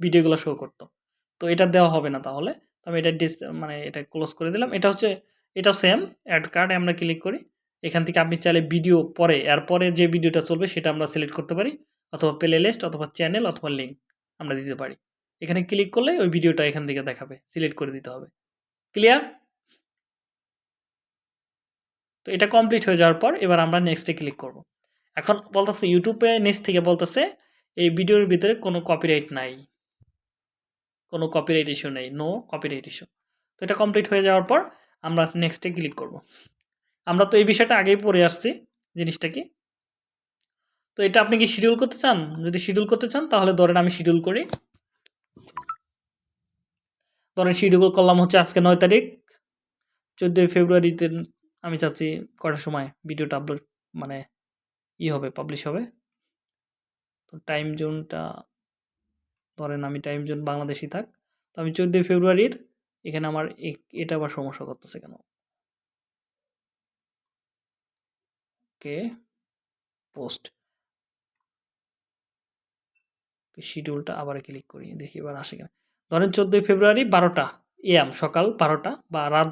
ভিডিওগুলো শো করতো। তো এটা দেওয়া হবে না তাহলে। আমি এটা ডিস মানে এটা ক্লোজ করে দিলাম। এটা হচ্ছে, এটা সেম অ্যাড কার্ডে আমরা ক্লিক করি। এখান থেকে আপনি চাইলে ভিডিও পরে, এরপরে যে ভিডিওটা চলবে সেটা আমরা সিলেক্ট করতে পারি। অথবা প্লে লিস্ট অথবা চ্যানেল অথবা লিঙ্ক আমরা দিতে পারি। এখানে ক্লিক করলে ওই ভিডিওটা এখান থেকে দেখাবে সিলেক্ট করে দিতে হবে। ক্লিয়ার তো এটা কমপ্লিট হয়ে যাওয়ার পর এবার আমরা নেক্সটে ক্লিক করব। এখন বলতেছে ইউটিউবে নিচ থেকে বলতেছে, এই ভিডিওর ভিতরে কোনো কপিরাইট নাই। কোনো কপিরাইট ইস্যু নেই নো কপিরাইট ইস্যু তো এটা কমপ্লিট হয়ে যাওয়ার পর আমরা নেক্সটে ক্লিক করব। আমরা তো এই বিষয়টা আগেই পড়ে আসছি, জিনিসটা কি? তো এটা আপনি কি শিডিউল করতে চান? যদি শিডিউল করতে চান, তাহলে ধরেন আমি শিডিউল করি। ধরেন শিডিউল করলাম হচ্ছে আজকে নয় তারিখ, চোদ্দোই ফেব্রুয়ারিতে আমি চাচ্ছি কটার সময় ভিডিওটা আপলোড মানে ই হবে পাবলিশ হবে। তো টাইম জোনটা ধরেন আমি টাইম জোন বাংলাদেশি থাক, তো আমি চোদ্দোই ফেব্রুয়ারির এখানে আমার এটা আবার সমস্যা করতেছে কেন? ওকে পোস্ট শিডিউলটা আবার ক্লিক করি, দেখি এবার আসে কিনা। ধরেন চোদ্দোই ফেব্রুয়ারি বারোটা এএম সকাল বারোটা বা রাত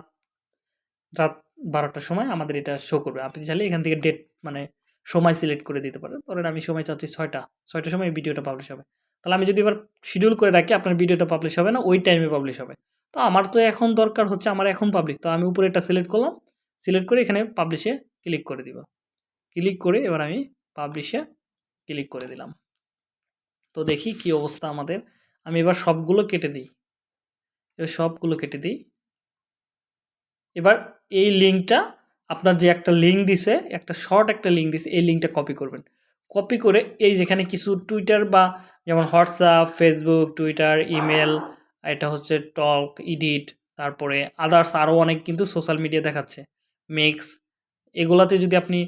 রাত বারোটার সময় আমাদের এটা শো করবে। আপনি চাইলে এখান থেকে ডেট মানে সময় সিলেক্ট করে দিতে পারেন। ধরেন আমি সময় চাচ্ছি ছয়টা, ছয়টার সময় ভিডিওটা পাবলিশ হবে। তাহলে আমি যদি এবার শিডিউল করে রাখি, আপনার ভিডিওটা পাবলিশ হবে না, ওই টাইমে পাবলিশ হবে। তো আমার তো এখন দরকার হচ্ছে, আমার এখন পাবলিক তো আমি উপরে এটা সিলেক্ট করলাম সিলেক্ট করে এখানে পাবলিশে ক্লিক করে দিব। ক্লিক করে এবার আমি পাবলিশে ক্লিক করে দিলাম। তো দেখি কি অবস্থা আমাদের। আমি এবার সবগুলো কেটে দিই। এবার সবগুলো কেটে দিই। এবার এই লিঙ্কটা আপনার যে একটা লিঙ্ক দিছে, একটা শর্ট একটা লিঙ্ক দিছে, এই লিঙ্কটা কপি করবেন। কপি করে এই যেখানে কিছু টুইটার বা যেমন হোয়াটসঅ্যাপ ফেসবুক টুইটার ইমেল এটা হচ্ছে টক ইডিট তারপরে আদার্স আরও অনেক কিন্তু সোশ্যাল মিডিয়া দেখাচ্ছে। মেক্স এগুলাতে যদি আপনি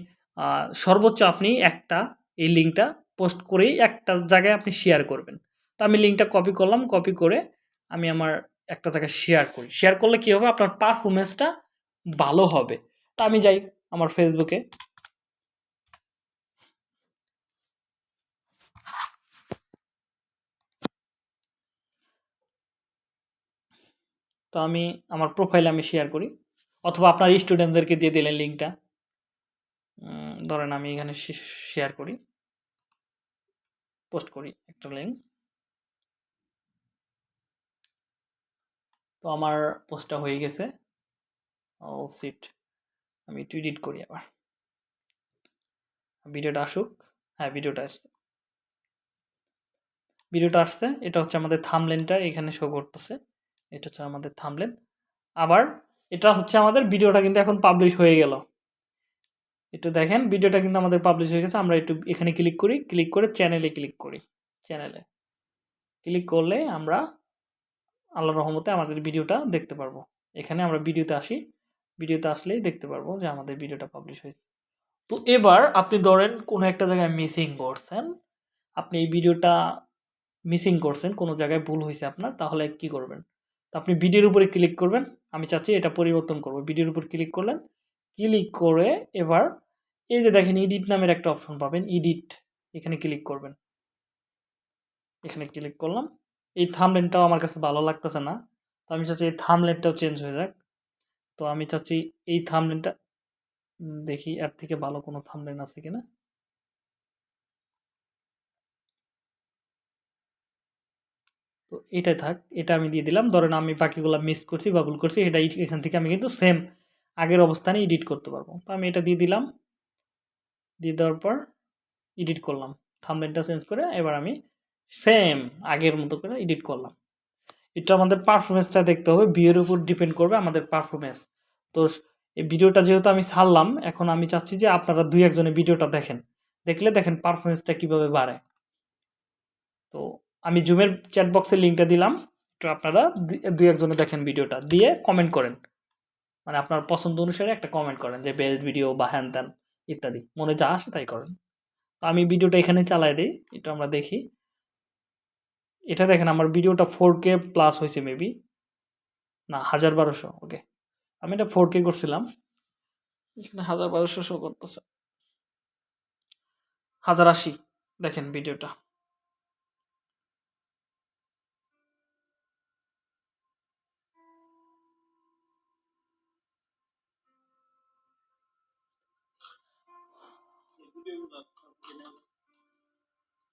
সর্বোচ্চ আপনি একটা এই লিঙ্কটা পোস্ট করেই একটা জায়গায় আপনি শেয়ার করবেন। তো আমি লিঙ্কটা কপি করলাম কপি করে আমি আমার একটা জায়গায় শেয়ার করি। শেয়ার করলে কী হবে? আপনার পারফরমেন্সটা ভালো হবে। তা আমি যাই আমার ফেসবুকে তো আমি, আমার প্রোফাইলে আমি শেয়ার করি। অথবা আপনার স্টুডেন্টদেরকে দিয়ে দিলেন লিঙ্কটা ধরেন আমি এখানে শেয়ার করি। পোস্ট করি একটা লিঙ্ক তো আমার পোস্টটা হয়ে গেছে। ও সিট আমি একটু এডিট করি আবার। ভিডিওটা আসুক। হ্যাঁ ভিডিওটা আসছে। ভিডিওটা আসছে। এটা হচ্ছে আমাদের থামলেনটা এখানে শো করতেছে। এটা হচ্ছে আমাদের থামলেন আবার এটা হচ্ছে আমাদের ভিডিওটা কিন্তু এখন পাবলিশ হয়ে গেল। একটু দেখেন, ভিডিওটা কিন্তু আমাদের পাবলিশ হয়ে গেছে। আমরা একটু এখানে ক্লিক করি ক্লিক করে চ্যানেলে ক্লিক করি। চ্যানেলে ক্লিক করলে আমরা আল্লাহ রহমতে আমাদের ভিডিওটা দেখতে পারব। এখানে আমরা ভিডিওতে আসি। ভিডিওতে আসলেই দেখতে পারব যে আমাদের ভিডিওটা পাবলিশ হয়েছে। তো এবার আপনি ধরেন কোনো একটা জায়গায় মিসিং করছেন। আপনি এই ভিডিওটা মিসিং করছেন, কোনো জায়গায় ভুল হয়েছে আপনার, তাহলে কি করবেন? তো আপনি ভিডিওর উপরে ক্লিক করবেন। আমি চাচ্ছি এটা পরিবর্তন করব। ভিডিওর উপর ক্লিক করলেন। ক্লিক করে এবার এই যে দেখেন এডিট নামের একটা অপশন পাবেন এডিট এখানে ক্লিক করবেন। এখানে ক্লিক করলাম। এই থামলেনটাও আমার কাছে ভালো লাগতেছে না। তো আমি চাচ্ছি এই থামলেনটাও চেঞ্জ হয়ে যাক। তো আমি চাচ্ছি এই থামলেনটা দেখি এর থেকে ভালো কোনো থামলেন আছে কিনা। তো এটাই থাক, এটা আমি দিয়ে দিলাম। ধরেন আমি বাকিগুলো মিস করছি বা ভুল করছি, এটা এখান থেকে আমি কিন্তু সেম আগের অবস্থানে এডিট করতে পারব। তো আমি এটা দিয়ে দিলাম। দিয়ে দেওয়ার পর এডিট করলাম। থামলেনটা চেঞ্জ করে এবার আমি সেম আগের মতো করে এডিট করলাম। এটা আমাদের পারফরমেন্সটা দেখতে হবে। বিয়ের উপর ডিপেন্ড করবে আমাদের পারফরমেন্স তো এই ভিডিওটা যেহেতু আমি ছাড়লাম, এখন আমি চাচ্ছি যে আপনারা দুই একজনে ভিডিওটা দেখেন। দেখলে দেখেন পারফরমেন্সটা কীভাবে বাড়ে। তো আমি জুমের চ্যাট বক্সের লিঙ্কটা দিলাম। তো আপনারা দু- একজনে দেখেন ভিডিওটা দিয়ে কমেন্ট করেন। মানে আপনার পছন্দ অনুসারে একটা কমেন্ট করেন যে বেস্ট ভিডিও বা হ্যান ত্যান, ইত্যাদি। মনে যা আসে তাই করেন। তো আমি ভিডিওটা এখানে চালাই দিই। এটা আমরা দেখি। এটা দেখেন, আমার ভিডিওটা ফোর কে প্লাস হয়েছে মেবি না, হাজার বারোশো ওকে আমি এটা ফোর কে করছিলাম। এখানে হাজার বারোশো শো করতেছে। হাজার আশি, দেখেন ভিডিওটা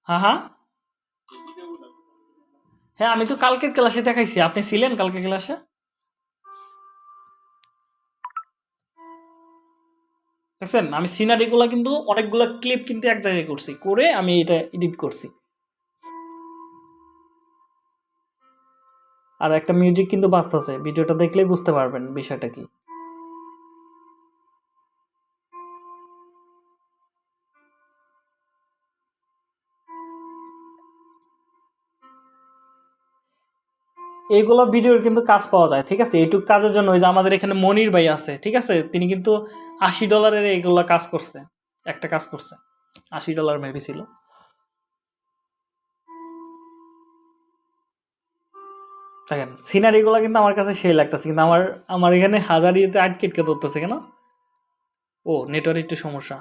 হ্যাঁ হ্যাঁ হ্যাঁ আমি তো কালকের ক্লাসে দেখাইছি। আপনি ছিলেন কালকে ক্লাসে? দেখছেন, আমি সিনারিগুলো কিন্তু অনেকগুলো ক্লিপ কিন্তু এক জায়গায় করছি, করে আমি এটা এডিট করছি। আর একটা মিউজিক কিন্তু বাজতেছে, ভিডিওটা দেখলেই বুঝতে পারবেন বিষয়টা কি। এইগুলো ভিডিওর কিন্তু কাজ পাওয়া যায়, ঠিক আছে? এইটুক কাজের জন্য ওই যে আমাদের এখানে মনির ভাই আছে, ঠিক আছে? তিনি কিন্তু আশি ডলারের এইগুলো কাজ করছে, একটা কাজ করছে। আশি ডলার মেবি ছিল। দেখেন সিনারিগুলো কিন্তু আমার কাছে সেই লাগতেছে, কিন্তু আমার আমার এখানে হাজার ইয়েতে আটকেটকে ধরতেছে কেন? ও নেটওয়ার্ক একটু সমস্যা।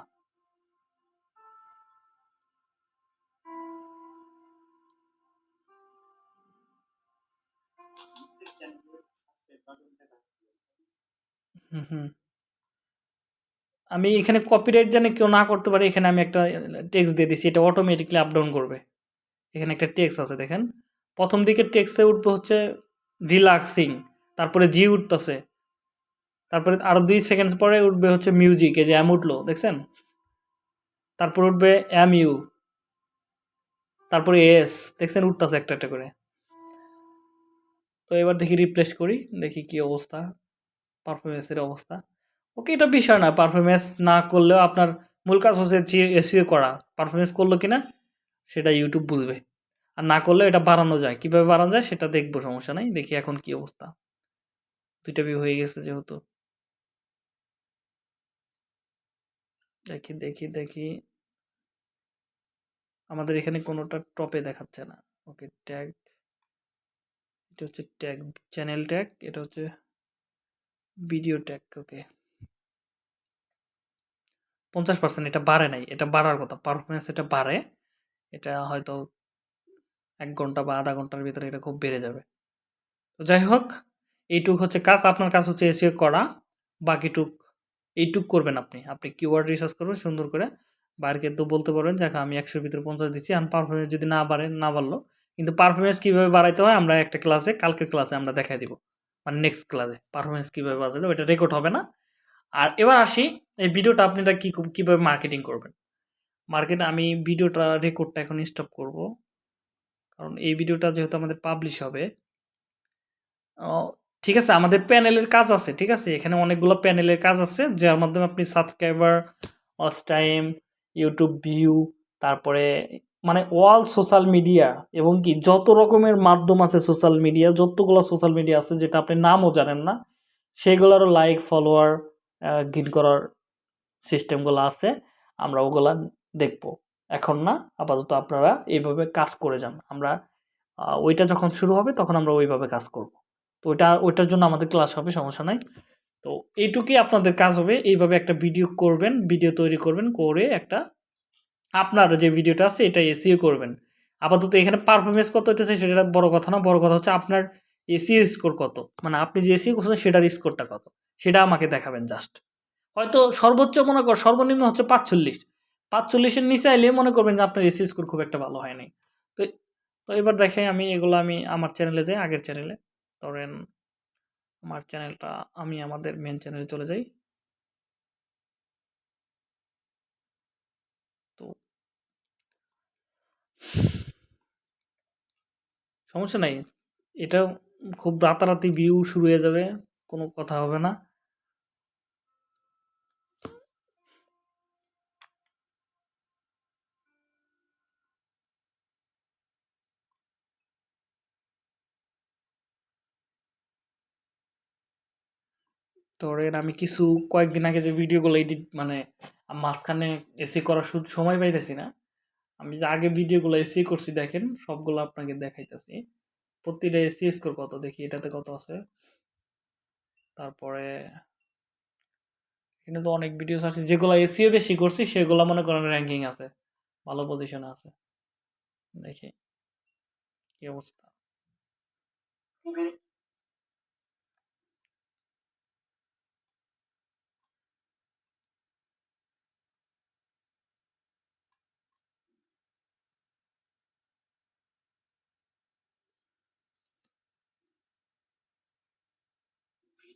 হুম হুম। আমি এখানে কপিরাইট জানে কেউ না করতে পারে, এখানে আমি একটা টেক্সট দিয়ে দিছি, এটা অটোমেটিকলি আপ ডাউন করবে। এখানে একটা টেক্সট আছে, দেখেন। প্রথম দিকে টেক্সটে উঠবে হচ্ছে রিল্যাক্সিং তারপরে জি উঠতেছে। তারপরে আরও দুই সেকেন্ড পরে উঠবে হচ্ছে মিউজিক এই যে এম উঠল, দেখছেন? তারপর উঠবে এম ইউ তারপরে এস দেখছেন? উঠতেছে একটা একটা করে। তো এবার দেখি রিপ্লেস করি, দেখি কি অবস্থা। পারফরমেন্সের অবস্থা। ওকে, এটা বিষয় না। পারফরমেন্স না করলেও আপনার মূল কাজ হচ্ছে এসিও করা। পারফরমেন্স করল কি না সেটা ইউটিউব বুঝবে। আর না করলে এটা বাড়ানো যায়। কীভাবে বাড়ানো যায় সেটা দেখব, সমস্যা নাই। দেখি এখন কি অবস্থা। দুইটা ভিউ হয়ে গেছে যেহেতু। দেখি দেখি দেখি। আমাদের এখানে কোনোটা টপে দেখাচ্ছে না। ওকে ট্যাগ এটা হচ্ছে ট্যাগ চ্যানেল ট্যাগ এটা হচ্ছে ভিডিও ট্যাগ, ওকে। পঞ্চাশ পার্সেন্ট এটা বাড়ে নাই, এটা বাড়ার কথা। পারফরমেন্স এটা বাড়ে, এটা হয়তো এক ঘণ্টা বা আধা ঘণ্টার ভিতরে এটা খুব বেড়ে যাবে। তো যাই হোক, এইটুক হচ্ছে কাজ, আপনার কাজ হচ্ছে এসে করা, বাকিটুক, এইটুক করবেন আপনি। আপনি কিওয়ার্ড রিসার্চ করবেন, সুন্দর করে। বাইরকে তো বলতে পারবেন যে আমি একশোর ভিতরে পঞ্চাশ দিচ্ছি আর পারফরমেন্স যদি না বাড়ে, না বাড়লো, কিন্তু পারফরমেন্স কীভাবে বাড়াইতে হয়, আমরা একটা ক্লাসে কালকের ক্লাসে আমরা দেখাই দিব। মানে নেক্সট ক্লাসে পারফরমেন্স কীভাবে বাজাবে ওটা রেকর্ড হবে না। আর এবার আসি, এই ভিডিওটা আপনারা কী কীভাবে মার্কেটিং করবেন? মার্কেট আমি ভিডিওটা রেকর্ডটা এখন স্টপ করব। কারণ এই ভিডিওটা যেহেতু আমাদের পাবলিশ হবে ঠিক আছে, আমাদের প্যানেলের কাজ আছে, ঠিক আছে? এখানে অনেকগুলো প্যানেলের কাজ আছে, যার মাধ্যমে আপনি subscriber watch time YouTube view তারপরে মানে অল সোশ্যাল মিডিয়া এবং কি যত রকমের মাধ্যম আছে সোশ্যাল মিডিয়া, যতগুলো সোশ্যাল মিডিয়া আছে যেটা আপনি নামও জানেন না সেইগুলোরও লাইক ফলোয়ার গিন করার সিস্টেমগুলো আছে, আমরা ওগুলা দেখব। এখন না, আপাতত আপনারা এইভাবে কাজ করে যান। আমরা ওইটা যখন শুরু হবে তখন আমরা ওইভাবে কাজ করব। তো ওইটা, ওইটার জন্য আমাদের ক্লাস হবে, সমস্যা নাই। তো এইটুকুই আপনাদের কাজ হবে। এইভাবে একটা ভিডিও করবেন ভিডিও তৈরি করবেন, করে একটা আপনার যে ভিডিওটা আছে এটা এসিও করবেন। আপাতত এখানে পারফরমেন্স কত হইতেছে সেটা বড় কথা না, বড় কথা হচ্ছে আপনার এসিও স্কোর কত। মানে আপনি যে এসিও করছেন সেটার স্কোরটা কত। সেটা আমাকে দেখাবেন জাস্ট হয়তো সর্বোচ্চ মনে কর, সর্বনিম্ন হচ্ছে পাঁচচল্লিশ। পাঁচচল্লিশের নিচে আইলে মনে করবেন যে আপনার এসি স্কোর খুব একটা ভালো হয়নি। তো তো এবার দেখে আমি এগুলো আমি আমার চ্যানেলে যাই, আগের চ্যানেলে ধরেন, আমার চ্যানেলটা আমি আমাদের মেন চ্যানেলে চলে যাই। সমস্যা নাই। এটা খুব রাতারাতি ভিউ শুরু হয়ে যাবে, কোনো কথা হবে না। ধরেন আমি কিছু কয়েকদিন আগে যে ভিডিওগুলো এডিট মানে মাঝখানে এসি করার সময় পাইতেছি না। আমি যে আগে ভিডিওগুলো এসি করছি দেখেন, সবগুলো আপনাকে দেখাইতেছি। প্রতিটা এসি স্কোর কত দেখি, এটাতে কত আছে? তারপরে এখানে তো অনেক ভিডিওস আছে, যেগুলো এসিও বেশি করছি, সেগুলো মনে করেন র্যাঙ্কিং আছে, ভালো পজিশনে আছে। দেখি, কি অবস্থা?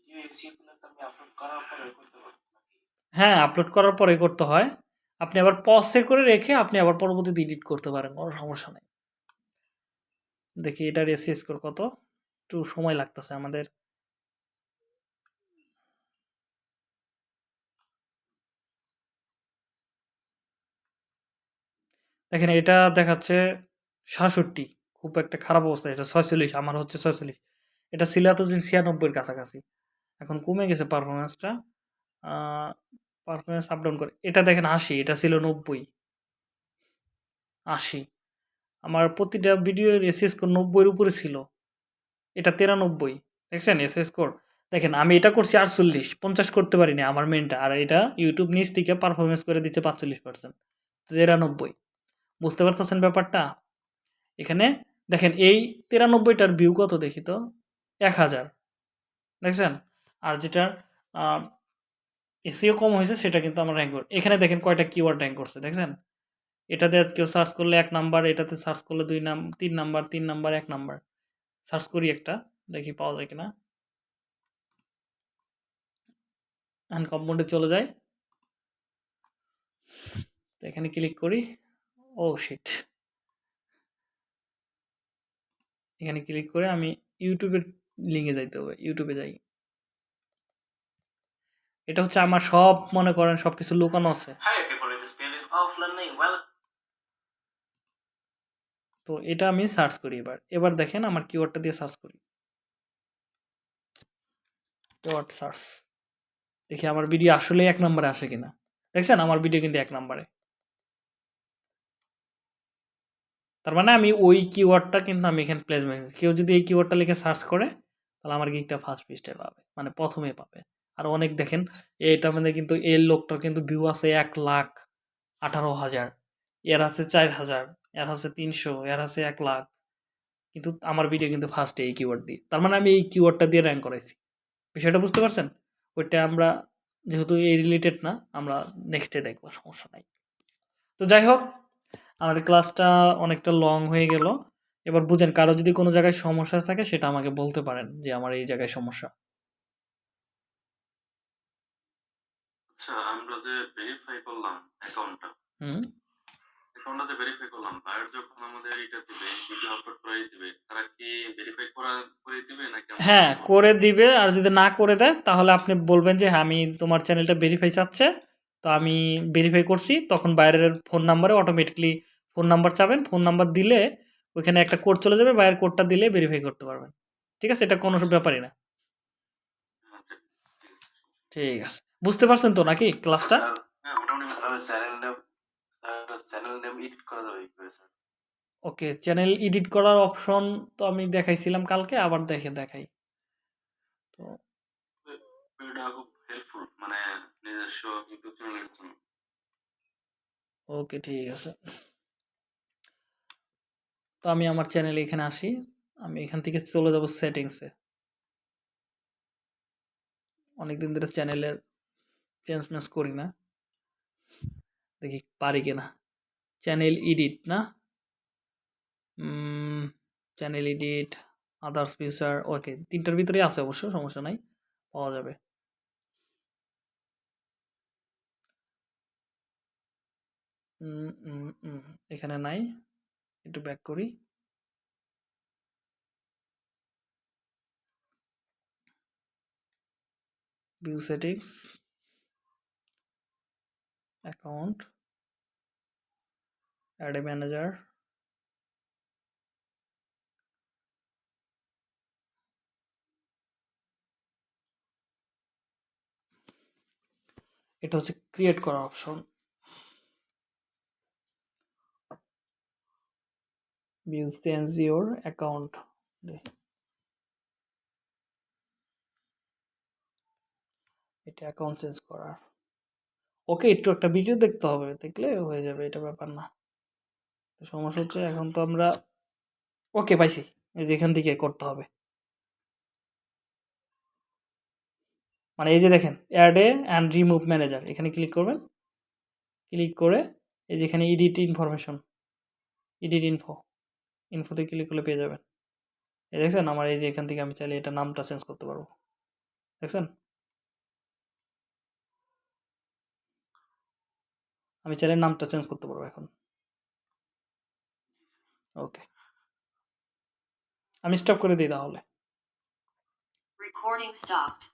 আমি আপলোড করার পরে হ্যাঁ আপলোড করার পরে করতে হয়। আপনি আবার পজে করে রেখে আপনি আবার পরবর্তীতে এডিট করতে পারেন, কোনো সমস্যা নেই। দেখি এটার এসি স্কোর কত? একটু সময় লাগতেছে আমাদের। দেখেন, এটা দেখাচ্ছে সাতষট্টি। খুব একটা খারাপ অবস্থা, এটা ছয়চল্লিশ, আমার হচ্ছে ছয়চল্লিশ। এটা ছিল এতদিন ছিয়ানব্বইয়ের কাছাকাছি। এখন কমে গেছে পারফরমেন্সটা পারফরমেন্স আপ ডাউন করে। এটা দেখেন আশি, এটা ছিল নব্বই। আশি। আমার প্রতিটা ভিডিও এস স্কোর নব্বইয়ের উপরে ছিল। এটা তিরানব্বই। দেখছেন? এস স্কোর দেখেন, আমি এটা করছি আটচল্লিশ, পঞ্চাশ করতে পারিনি আমার মেনটা আর এটা ইউটিউব নিচ থেকে পারফরমেন্স করে দিচ্ছে পাঁচচল্লিশ পার্সেন্ট তিরানব্বই। বুঝতে পারতেছেন ব্যাপারটা? এখানে দেখেন, এই তিরানব্বইটার ভিউ কত দেখি তো? এক হাজার। দেখছেন? আর যেটার এসিও কম হয়েছে সেটা কিন্তু আমার র্যাঙ্ক এখানে দেখেন কয়টা কিওয়ার্ড র্যাঙ্ক করছে, দেখছেন? এটাতে কেউ সার্চ করলে এক নাম্বার এটাতে সার্চ করলে দুই নাম, তিন নাম্বার তিন নাম্বার এক নাম্বার সার্চ করি একটা, দেখি পাওয়া যায় কিনা। আনকম্পাউন্ডে চলে যায়। এখানে ক্লিক করি। ও শিট এখানে ক্লিক করে আমি ইউটিউবের লিঙ্কে যাইতে হবে ইউটিউবে যাই। এটা হচ্ছে আমার সব মনে করেন সব কিছু লুকানো আছে। তো এটা আমি সার্চ করি এবার। এবার দেখেন আমার কিওয়ার্ডটা দিয়ে সার্চ করি। কিওয়ার্ড সার্চ দেখি আমার ভিডিও আসলে এক নম্বরে আসে কিনা। দেখছেন? আমার ভিডিও কিন্তু এক নম্বরে। তার মানে আমি ওই কিওয়ার্ডটা কিন্তু আমি এখানে প্লেসমেন্ট কেউ যদি এই কিওয়ার্ডটা লিখে সার্চ করে তাহলে আমার গিকটা ফার্স্ট পৃষ্ঠায় পাবে। মানে প্রথমে পাবে। আর অনেক দেখেন। এটা মানে কিন্তু এই লোকটার কিন্তু ভিউ আছে এক লাখ আঠারো হাজার। এর আছে চার হাজার, এর আছে তিনশো, এর আছে এক লাখ। কিন্তু আমার ভিডিও কিন্তু ফার্স্টে এই কিওয়ার্ড দিয়ে। তার মানে আমি এই কিওয়ার্ডটা দিয়ে র্যাঙ্ক করাইছি। বিষয়টা বুঝতে পারছেন? ওইটা আমরা যেহেতু এই রিলেটেড না, আমরা নেক্সটে দেখব, সমস্যা নাই। তো যাই হোক, আমাদের ক্লাসটা অনেকটা লং হয়ে গেল। এবার বুঝেন, কারও যদি কোনো জায়গায় সমস্যা থাকে, সেটা আমাকে বলতে পারেন যে আমার এই জায়গায় সমস্যা। আচ্ছা আমরা যে ভেরিফাই করলাম অ্যাকাউন্টটা হুম। অ্যাকাউন্টটা যে ভেরিফাই করলাম বায়ার যখন আমাদের এটা দিবে ভিডিও আপলোড করে দিবে তারা কি ভেরিফাই করা করে দিবে নাকি হ্যাঁ করে দিবে আর যদি না করে দেয় তাহলে আপনি বলবেন যে হ্যাঁ আমি তোমার চ্যানেলটা ভেরিফাই চাচ্ছে তো আমি ভেরিফাই করছি। তখন বাইরের ফোন নাম্বারে অটোমেটিকলি ফোন নাম্বার চাবেন। ফোন নাম্বার দিলে ওইখানে একটা কোড চলে যাবে বাইরের কোডটা দিলে ভেরিফাই করতে পারবেন। ঠিক আছে? এটা কোনো ব্যাপারই না। আচ্ছা ঠিক আছে। বুঝতে পারছেন তো নাকি ক্লাসটা ওকে চ্যানেল এডিট করার অপশন তো আমি দেখাইছিলাম কালকে আবার দেখে দেখাই। তো হেল্পফুল মানে নিজস্ব ইউটিউব চ্যানেলের জন্য। ওকে ঠিক আছে। তো আমি আমার চ্যানেলে এখানে আসি। আমি এখান থেকে চলে যাব সেটিংসে অনেকদিন ধরে চ্যানেলের চেঞ্জ মেঞ্জ করি না। দেখি পারি কিনা। চ্যানেল এডিট না? Channel edit others feature okay তিনটার ভিতরেই আছে অবশ্য, সমস্যা নাই, পাওয়া যাবে। এখানে নাই, একটু ব্যাক করি। view settings account add a manager এটা হচ্ছে ক্রিয়েট করা option view change your account এটা অ্যাকাউন্ট চেঞ্জ করার ওকে একটু একটা ভিডিও দেখতে হবে, দেখলে হয়ে যাবে, এটা ব্যাপার না। সমস্যা হচ্ছে এখন তো আমরা ওকে পাইছি, এই যে এখান থেকে করতে হবে। মানে এই যে দেখেন add a and remove manager এখানে ক্লিক করবেন। ক্লিক করে এই যে এখানে এডিট ইনফরমেশন ইডিট ইনফো ইনফোতে ক্লিক করলে পেয়ে যাবেন। এই দেখছেন? আমার এই যে এখান থেকে আমি চাইলে এটা নামটা চেঞ্জ করতে পারব। দেখছেন? আমি চাইলে নামটা চেঞ্জ করতে পারব এখন। ওকে আমি স্টপ করে দিই তাহলে। Recording stopped.